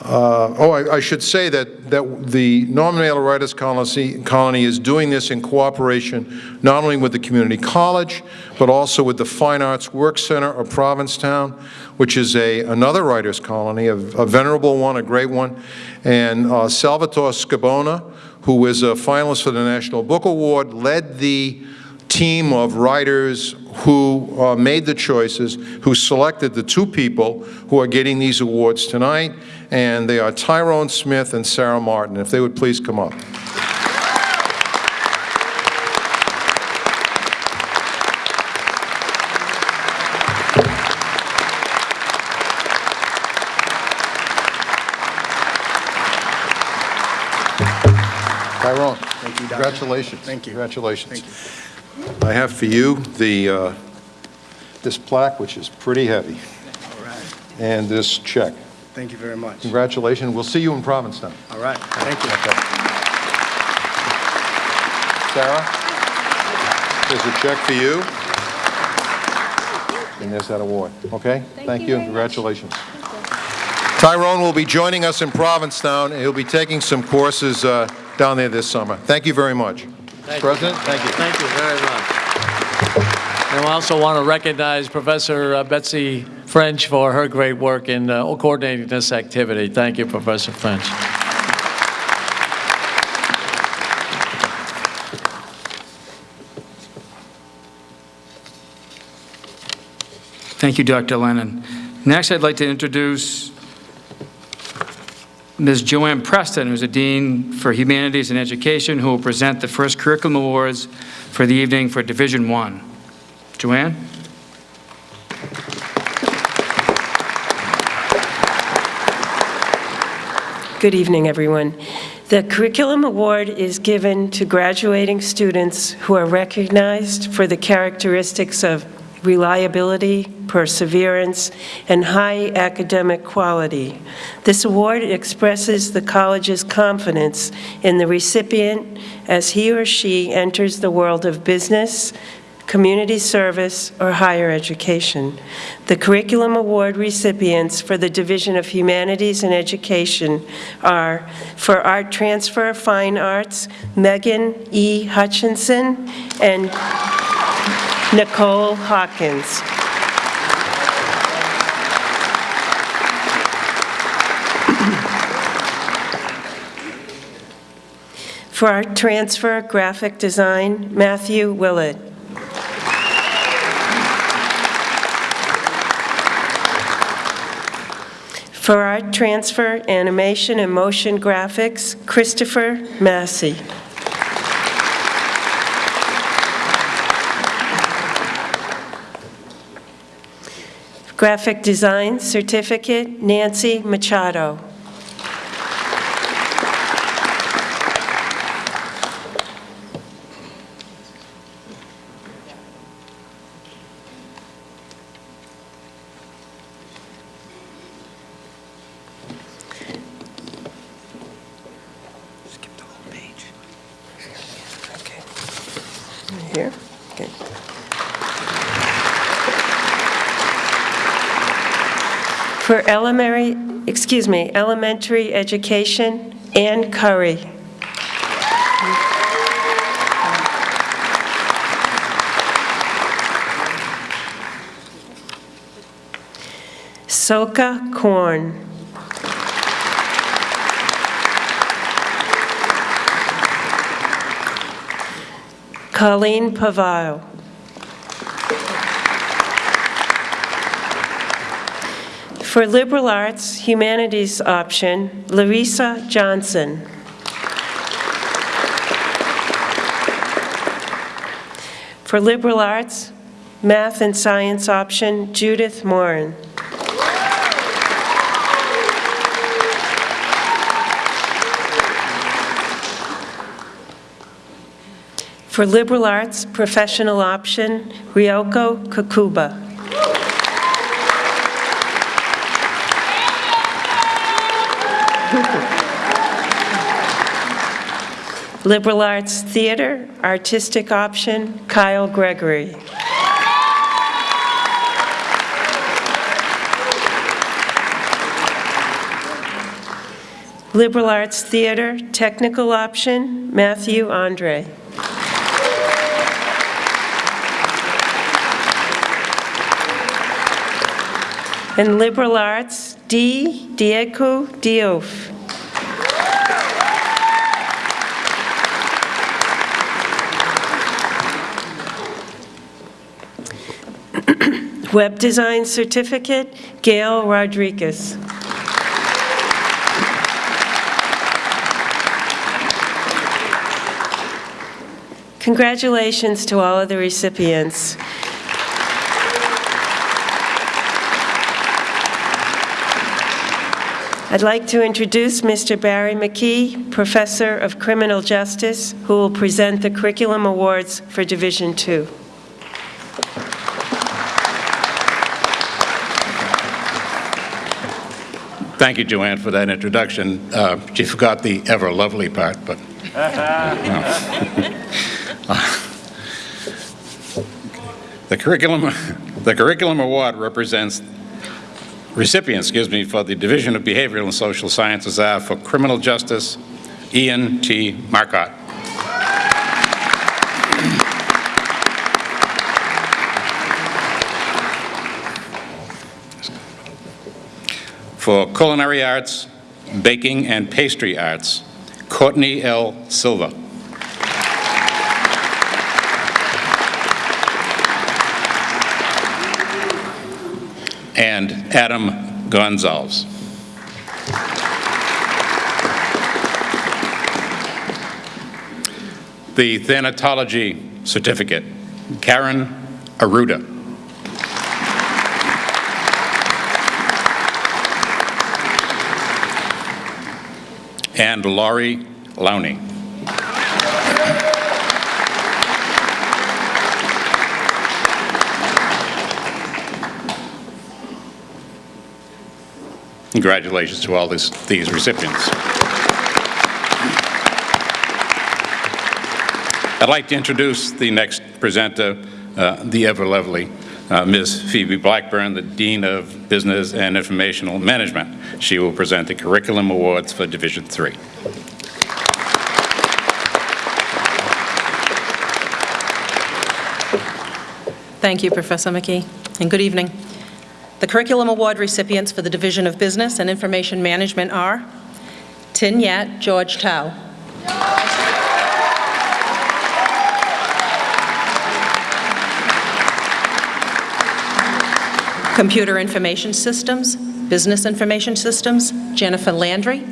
uh, Oh, I I should say that, that the Norman Mailer Writers Colony Colony is doing this in cooperation not only with the community college, but also with the Fine Arts Work Center of Provincetown, which is a, another writers' colony, a a venerable one, a great one, and uh, Salvatore Scibona, who is a finalist for the National Book Award, led the team of writers who uh, made the choices, who selected the two people who are getting these awards tonight, and they are Tyrone Smith and Sarah Martin. If they would please come up. Tyrone. Thank you, Congratulations. Thank you. Congratulations. Thank you. I have for you the, uh, this plaque, which is pretty heavy, All right. and this check. Thank you very much. Congratulations. We'll see you in Provincetown. All right. Thank you. Sarah, there's a check for you. And there's that award, okay? Thank you, and congratulations. Tyrone will be joining us in Provincetown, and he'll be taking some courses uh, down there this summer. Thank you very much. Thank you. President, thank you. Thank you very much. And we also want to recognize Professor uh, Betsy French for her great work in uh, coordinating this activity. Thank you, Professor French. Thank you, Dr. Lennon. Next, I'd like to introduce Ms. Joanne Preston, who's a Dean for Humanities and Education, who will present the first curriculum awards for the evening for Division One. Joanne? Good evening, everyone. The Curriculum Award is given to graduating students who are recognized for the characteristics of reliability, perseverance, and high academic quality. This award expresses the college's confidence in the recipient as he or she enters the world of business, community service, or higher education. The Curriculum Award recipients for the Division of Humanities and Education are, for Art Transfer Fine Arts, Megan E. Hutchinson and Nicole Hawkins. For our Transfer Graphic Design, Matthew Willett. For Art Transfer, Animation, and Motion Graphics, Christopher Massey. Graphic Design Certificate, Nancy Machado. Skip the whole page. Okay. Here, okay. For elementary, excuse me, elementary education, Ann Curry. Soka Korn. Colleen Pavao. For liberal arts, humanities option, Larissa Johnson. For liberal arts, math and science option, Judith Moran. For liberal arts, professional option, Ryoko Kakuba. *laughs* Liberal Arts Theater, artistic option, Kyle Gregory. Liberal Arts Theater, technical option, Matthew Andre. And liberal arts, D. Diego Diouf. *coughs* Web design certificate, Gail Rodriguez. Congratulations to all of the recipients. I'd like to introduce Mr. Barry McKee, Professor of Criminal Justice, who will present the Curriculum Awards for Division Two. Thank you, Joanne, for that introduction. Uh, She forgot the ever lovely part, but... *laughs* *laughs* The curriculum, the curriculum award represents, recipients, excuse me, for the Division of Behavioral and Social Sciences are for criminal justice, Ian T. Marcotte. For culinary arts, baking and pastry arts, Courtney L. Silva. And Adam Gonzalez. The Thanatology Certificate, Karen Aruda. and Laurie Lowney. Congratulations to all this, these recipients. I'd like to introduce the next presenter, uh, the ever lovely uh, Ms. Phoebe Blackburn, the Dean of Business and Informational Management. She will present the Curriculum Awards for Division Three. Thank you, Professor McKee, and good evening. The Curriculum Award recipients for the Division of Business and Information Management are Tin Yat George Tao. Computer Information Systems, Business Information Systems, Jennifer Landry.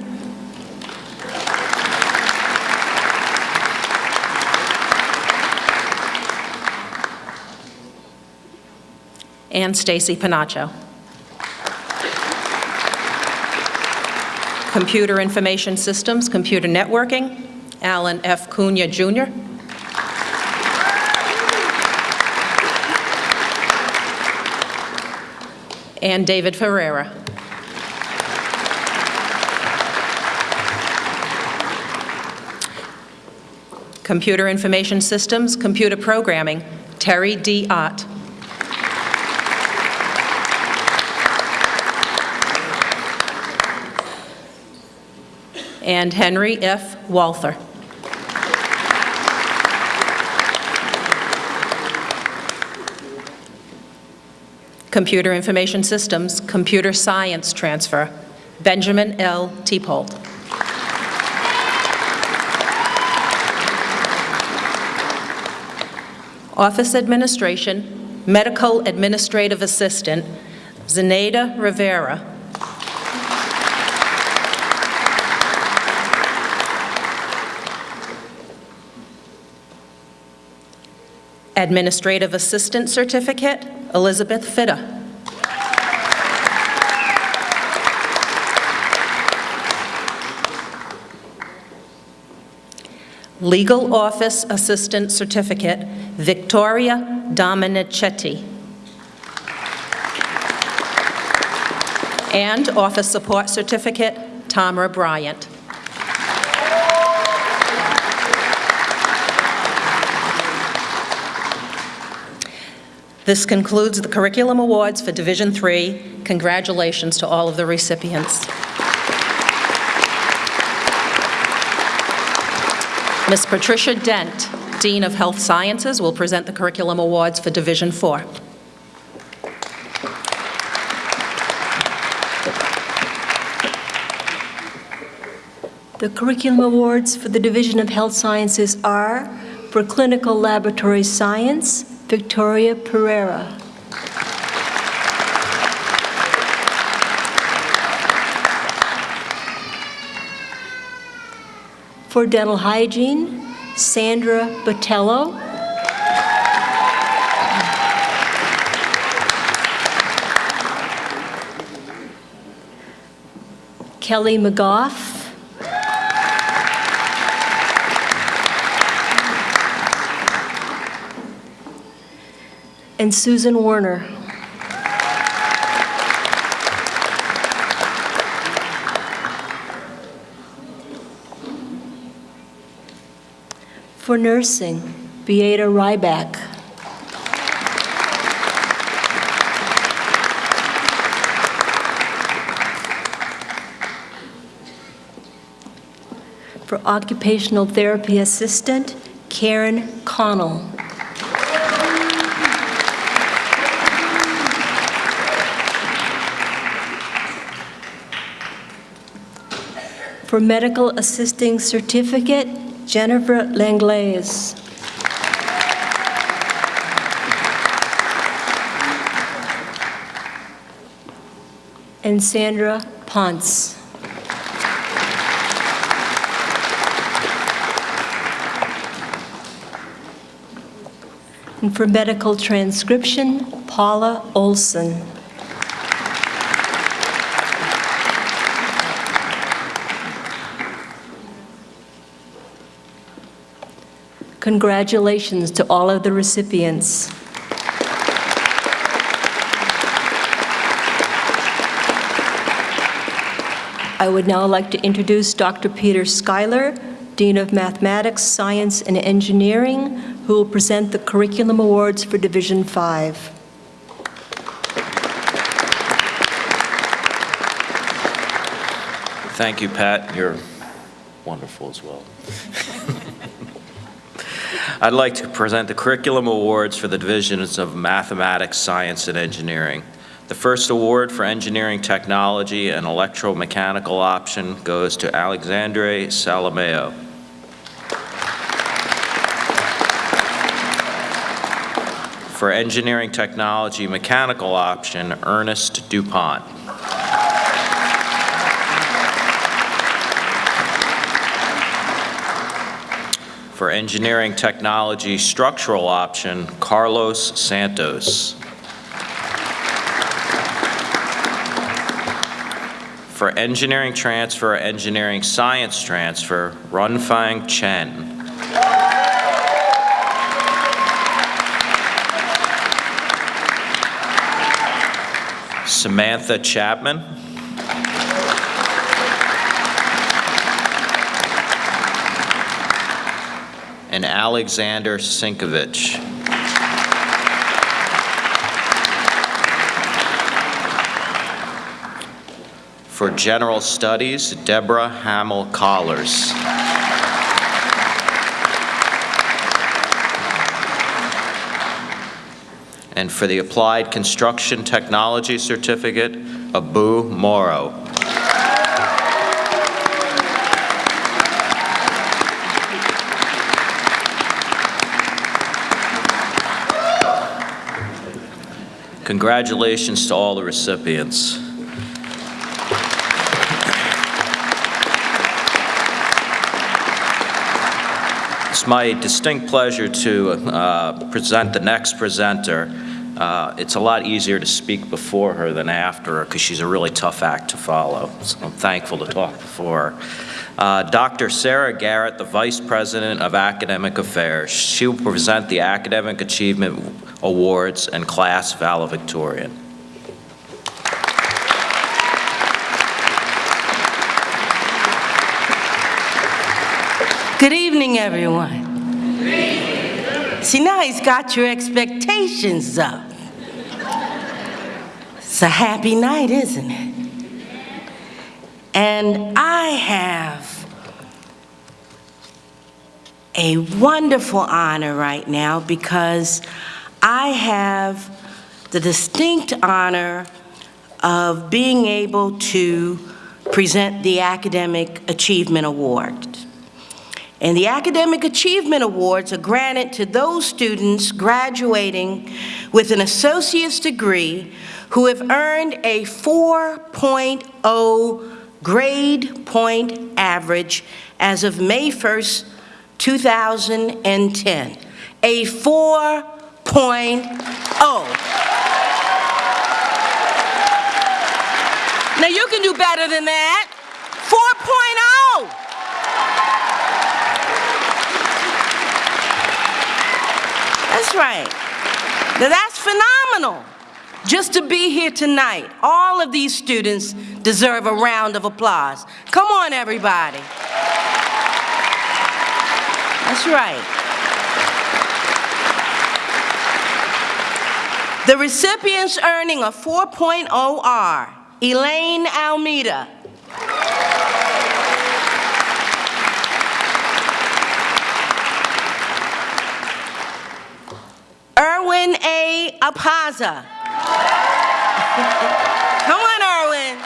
And Stacy Panacho. Computer Information Systems, Computer Networking, Alan F. Cunha, Jr. And David Ferreira. Computer Information Systems, Computer Programming, Terry D. Ott. And Henry F. Walther. Computer Information Systems, Computer Science Transfer, Benjamin L. Teepold. Office Administration, Medical Administrative Assistant, Zenaida Rivera. Administrative Assistant Certificate, Elizabeth Fitta. Legal Office Assistant Certificate, Victoria Dominicetti. And Office Support Certificate, Tamara Bryant. This concludes the Curriculum Awards for Division Three. Congratulations to all of the recipients. Ms. Patricia Dent, Dean of Health Sciences, will present the Curriculum Awards for Division Four. The Curriculum Awards for the Division of Health Sciences are for Clinical Laboratory Science, Victoria Pereira. For Dental Hygiene, Sandra Botello. Kelly McGough. And Susan Werner. For nursing, Beata Ryback. For occupational therapy assistant, Karen Connell. For medical assisting certificate, Jennifer Langlaise. And Sandra Ponce. And for medical transcription, Paula Olson. Congratulations to all of the recipients. I would now like to introduce Dr. Peter Schuyler, Dean of Mathematics, Science, and Engineering, who will present the Curriculum Awards for Division 5. Thank you, Pat. You're wonderful as well. I'd like to present the Curriculum Awards for the divisions of Mathematics, Science, and Engineering. The first award for Engineering Technology and Electromechanical option goes to Alexandre Salameo. For Engineering Technology Mechanical option, Ernest DuPont. For Engineering Technology Structural option, Carlos Santos. For Engineering Transfer, Engineering Science Transfer, Runfang Chen. Samantha Chapman. And Alexander Sinkovich. For General Studies, Deborah Hamill Collars. And for the Applied Construction Technology Certificate, Abu Moro. Congratulations to all the recipients. It's my distinct pleasure to uh, present the next presenter. Uh, It's a lot easier to speak before her than after her because she's a really tough act to follow. So I'm thankful to talk before her. Uh, Dr. Sarah Garrett, the Vice President of Academic Affairs. She will present the Academic Achievement Awards and Class Valedictorian. Good evening, everyone. See, now he's got your expectations up. It's a happy night, isn't it? And I have a wonderful honor right now because I have the distinct honor of being able to present the Academic Achievement Award. And the Academic achievement awards are granted to those students graduating with an associate's degree who have earned a 4.0 grade point average as of May 1st, 2010. A 4.0. Now you can do better than that. 4.0. That's right. Now that's phenomenal. Just to be here tonight, all of these students deserve a round of applause. Come on, everybody. That's right. The recipients earning a 4.0 are Elaine Almeida. Erwin A. Apaza. Come on, Erwin.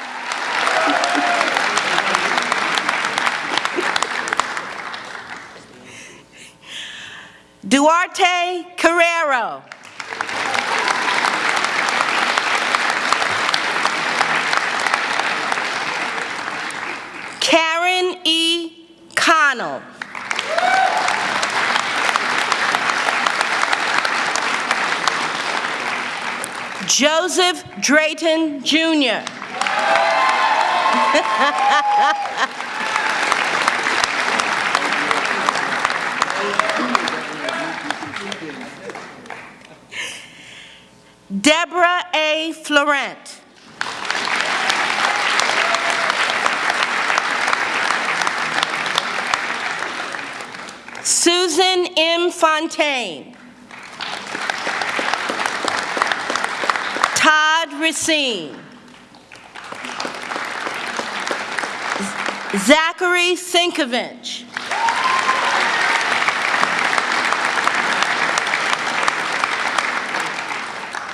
Duarte Carrero. Karen E. Connell. Joseph Drayton Jr. Deborah A. Florent. Susan M. Fontaine. Todd Racine. Zachary Sinkovich.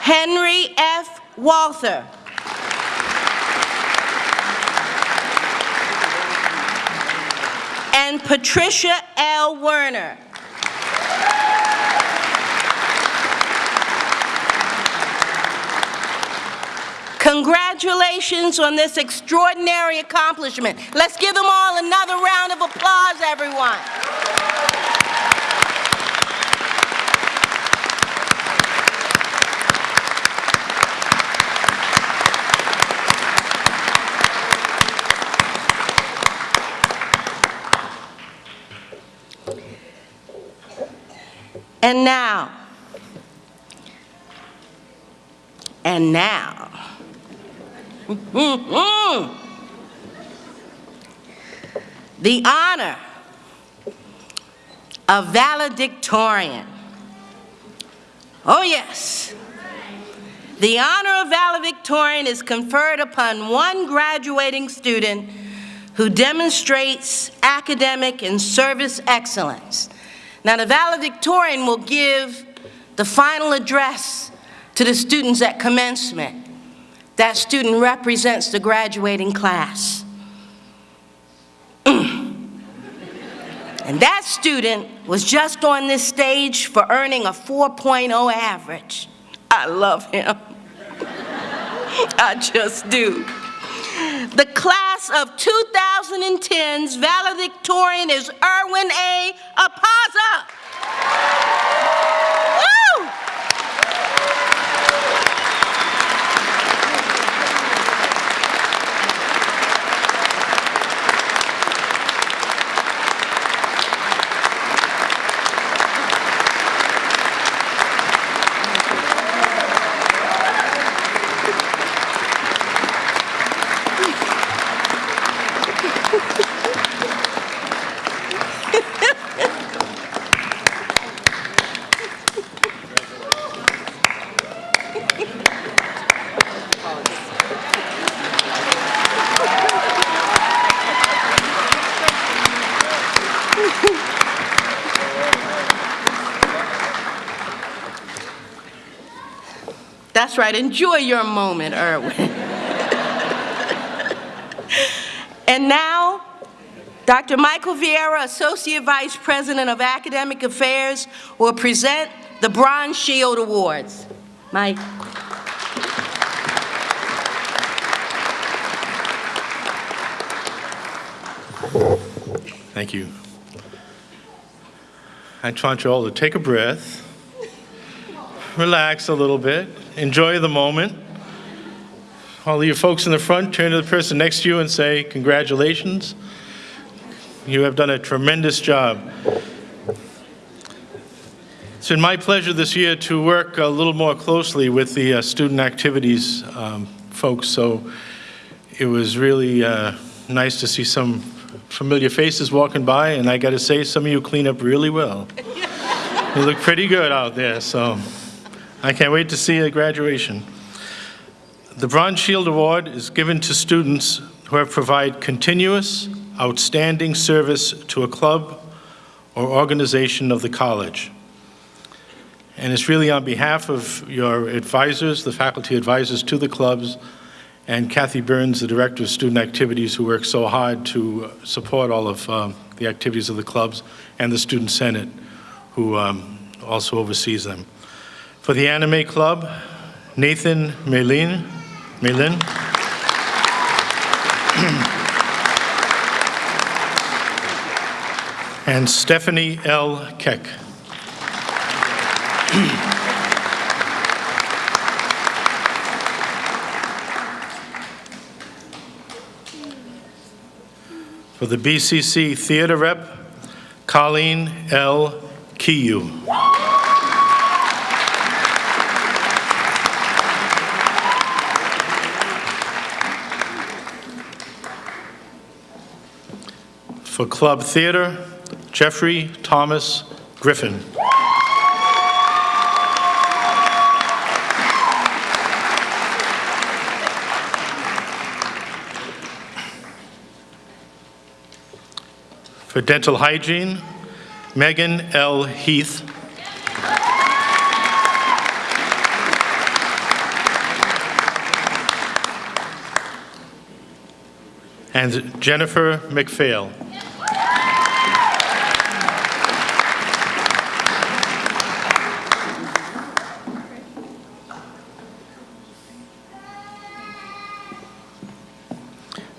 Henry F. Walther. And Patricia L. Werner. Congratulations on this extraordinary accomplishment. Let's give them all another round of applause, everyone. And now, and now, the honor of valedictorian. Oh, yes. The honor of valedictorian is conferred upon one graduating student who demonstrates academic and service excellence. Now, the valedictorian will give the final address to the students at commencement. That student represents the graduating class. Mm. and that student was just on this stage for earning a 4.0 average. I love him. *laughs* I just do. The class of 2010's valedictorian is Erwin A. Apaza. That's right, enjoy your moment, Erwin. and now, Dr. Michael Vieira, Associate Vice President of Academic Affairs, will present the Bronze Shield Awards. Mike. Thank you. I want you all to take a breath, relax a little bit, enjoy the moment. All of you folks in the front, turn to the person next to you and say, congratulations. You have done a tremendous job. It's been my pleasure this year to work a little more closely with the uh, student activities um, folks, so it was really uh, nice to see some familiar faces walking by, and I got to say, some of you clean up really well. *laughs* you look pretty good out there, so I can't wait to see a graduation. The Bronze Shield Award is given to students who have provided continuous, outstanding service to a club or organization of the college. And it's really on behalf of your advisors, the faculty advisors to the clubs, and Kathy Burns, the Director of Student Activities, who works so hard to support all of um, the activities of the clubs, and the Student Senate, who um, also oversees them. For the Anime Club, Nathan Melin, Melin. *clears throat* and Stephanie L. Keck. *clears throat* For the BCC Theater Rep, Colleen L. Kiyu. For Club Theater, Jeffrey Thomas Griffin. For dental hygiene, Megan L. Heath. And Jennifer McPhail.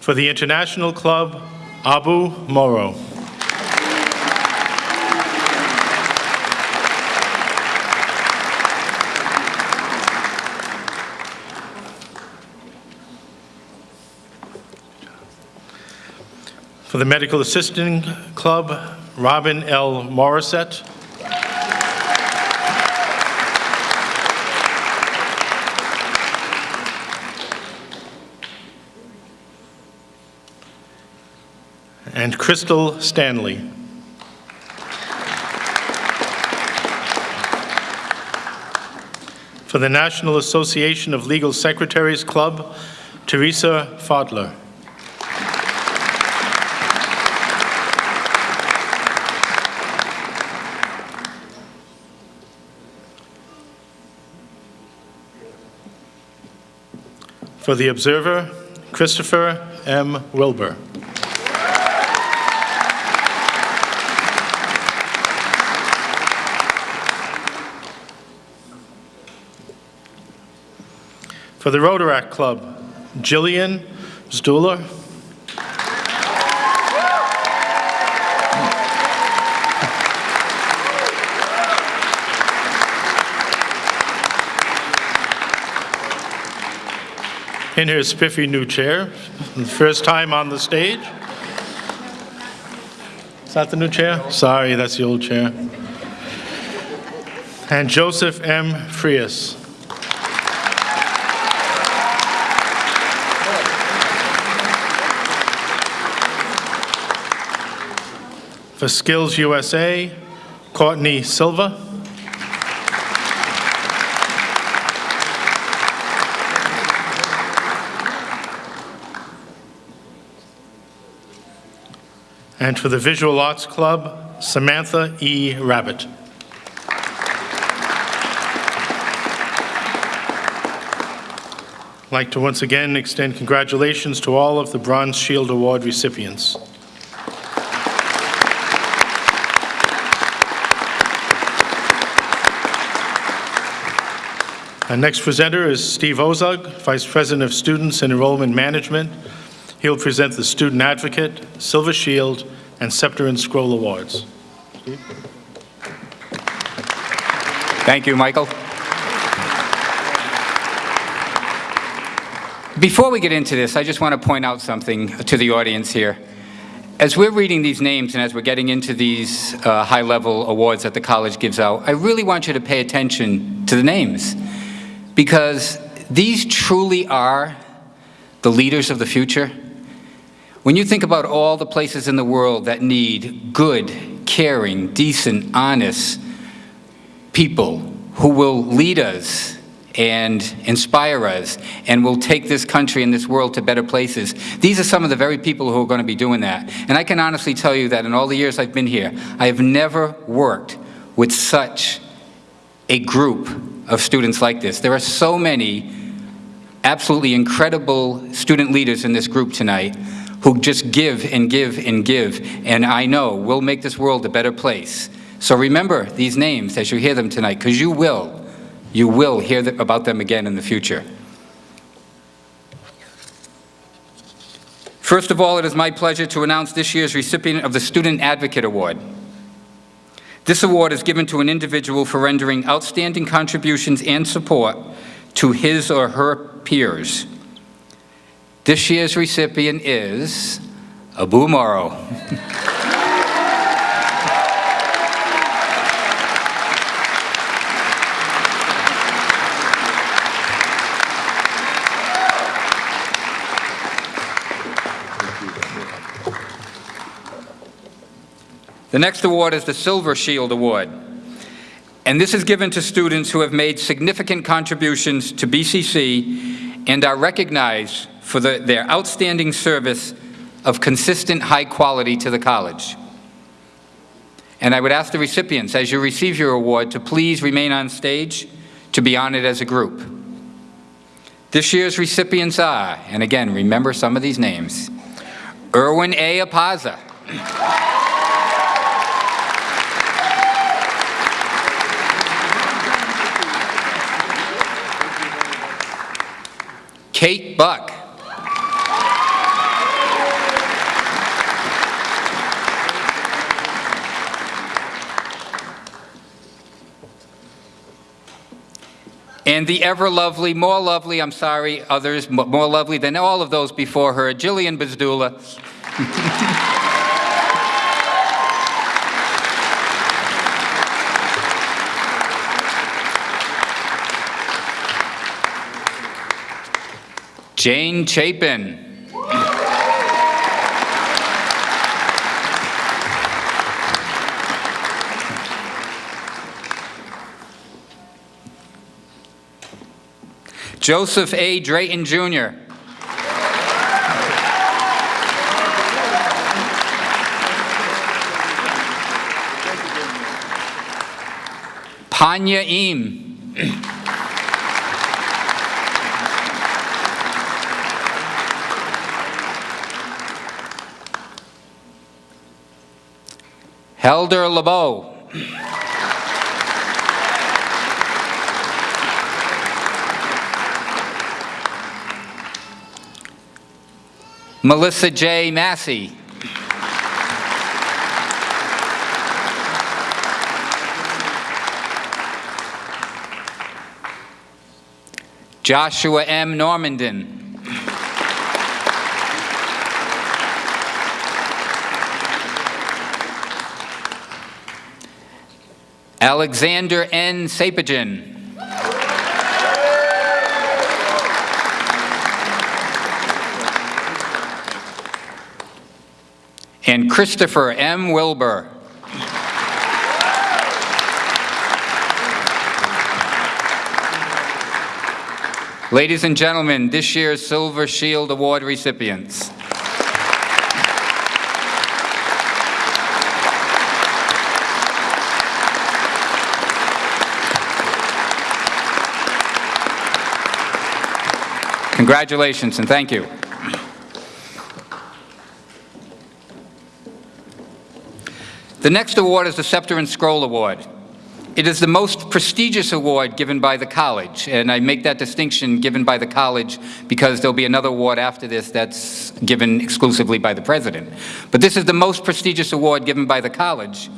For the International Club, Abu Moro. For the Medical Assisting Club, Robin L. Morissette. Crystal Stanley. For the National Association of Legal Secretaries Club, Teresa Fadler. For the Observer, Christopher M. Wilbur. For the Rotaract Club, Jillian Stuhler. in her spiffy new chair, first time on the stage. Is that the new chair? Sorry, that's the old chair. And Joseph M. Frias. For Skills USA, Courtney Silva. And for the Visual Arts Club, Samantha E. Rabbit. I'd like to once again extend congratulations to all of the Bronze Shield Award recipients. Next presenter is Steve Ozug, Vice President of Students and Enrollment Management. He'll present the Student Advocate, Silver Shield, and Scepter and Scroll Awards. Thank you, Michael. Before we get into this, I just want to point out something to the audience here. As we're reading these names and as we're getting into these uh, high-level awards that the college gives out, I really want you to pay attention to the names because these truly are the leaders of the future. When you think about all the places in the world that need good, caring, decent, honest people who will lead us and inspire us and will take this country and this world to better places. These are some of the very people who are going to be doing that. And I can honestly tell you that in all the years I've been here, I have never worked with such a group of students like this. There are so many absolutely incredible student leaders in this group tonight who just give and give and give, and I know we'll make this world a better place. So remember these names as you hear them tonight, because you will. You will hear th about them again in the future. First of all, it is my pleasure to announce this year's recipient of the Student Advocate Award. This award is given to an individual for rendering outstanding contributions and support to his or her peers. This year's recipient is Abu Moro. *laughs* The next award is the Silver Shield Award. And this is given to students who have made significant contributions to BCC and are recognized for the, their outstanding service of consistent high quality to the college. And I would ask the recipients, as you receive your award, to please remain on stage to be honored as a group. This year's recipients are, and again, remember some of these names, Erwin A. Apaza. Kate Buck. And the ever lovely, more lovely, I'm sorry, others, more lovely than all of those before her, Jillian Bizdula. *laughs* Jane Chapin. Joseph A. Drayton Jr. Panya Eam. Helder LeBeau. Melissa J. Massey. Joshua M. Normandin. Alexander N. Sapagen. And Christopher M. Wilbur. Ladies and gentlemen, this year's Silver Shield Award recipients. Congratulations and thank you. The next award is the Scepter and Scroll Award. It is the most prestigious award given by the college, and I make that distinction given by the college because there'll be another award after this that's given exclusively by the president. But this is the most prestigious award given by the college.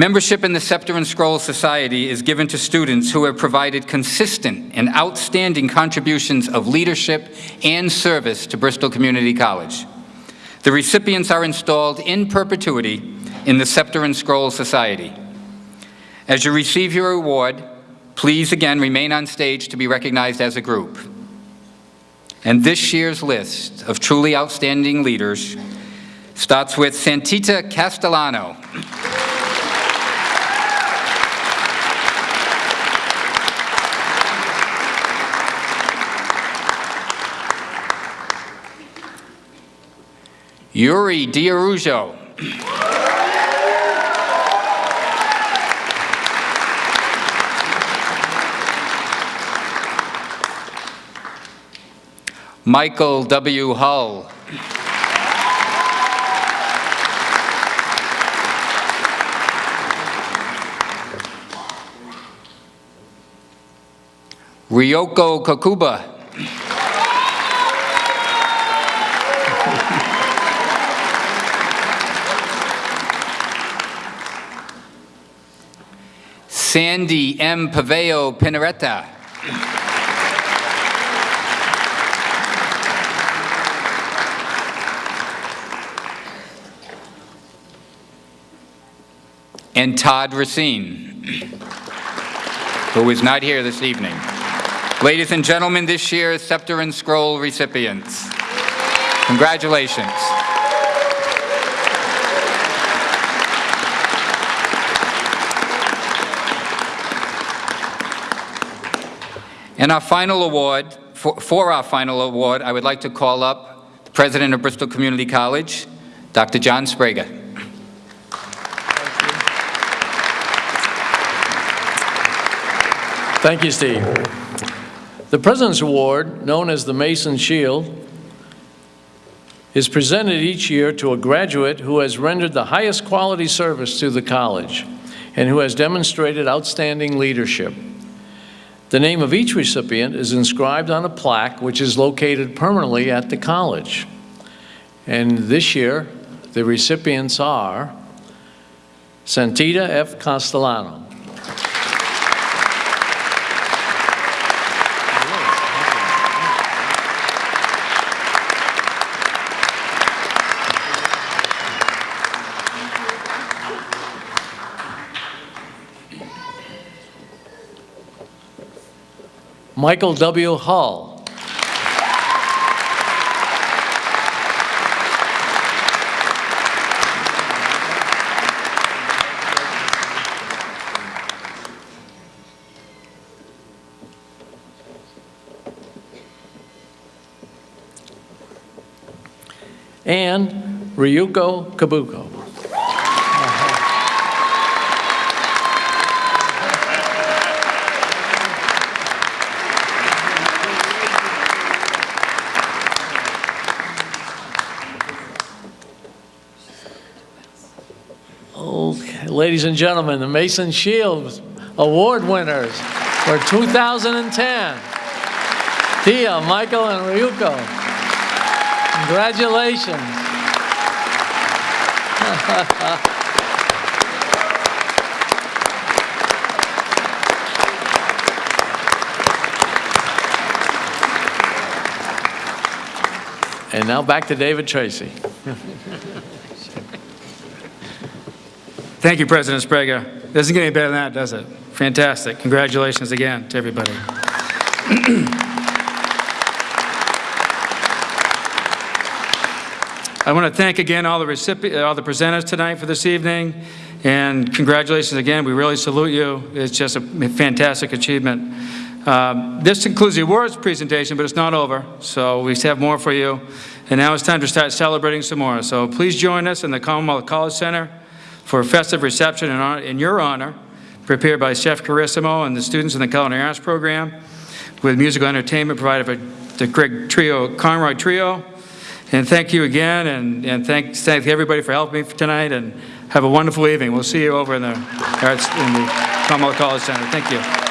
Membership in the Scepter and Scroll Society is given to students who have provided consistent and outstanding contributions of leadership and service to Bristol Community College. The recipients are installed in perpetuity in the Scepter and Scroll Society. As you receive your award, please again remain on stage to be recognized as a group. And this year's list of truly outstanding leaders starts with Santita Castellano. Yuri Diarujo. Michael W. Hull. Ryoko Kakuba. Sandy M. Paveo Pinaretta. and Todd Racine, who is not here this evening. Ladies and gentlemen, this year's Scepter and Scroll recipients. Congratulations. And our final award, for, for our final award, I would like to call up the President of Bristol Community College, Dr. John Sprague. Thank you, Steve. The President's Award, known as the Mason Shield, is presented each year to a graduate who has rendered the highest quality service to the college and who has demonstrated outstanding leadership. The name of each recipient is inscribed on a plaque which is located permanently at the college. And this year, the recipients are Santita F. Castellano, Michael W. Hull. and Ryuko Kabuko. Ladies and gentlemen, the Mason Shields Award winners for 2010. Tia, Michael, and Ryuko. Congratulations. *laughs* and now back to David Tracy. *laughs* Thank you, President Sprague. Doesn't get any better than that, does it? Fantastic. Congratulations again to everybody. *clears throat* I want to thank again all the recipients, all the presenters tonight for this evening, and congratulations again. We really salute you. It's just a fantastic achievement. Um, this concludes the awards presentation, but it's not over, so we have more for you. And now it's time to start celebrating some more. So please join us in the Commonwealth College Center for a festive reception in, honor, in your honor, prepared by Chef Carissimo and the students in the Culinary Arts program, with musical entertainment provided by the Greg Trio, Conroy Trio. And thank you again, and, and thank, thank everybody for helping me tonight, and have a wonderful evening. We'll see you over in the, in the Commonwealth College Center. Thank you.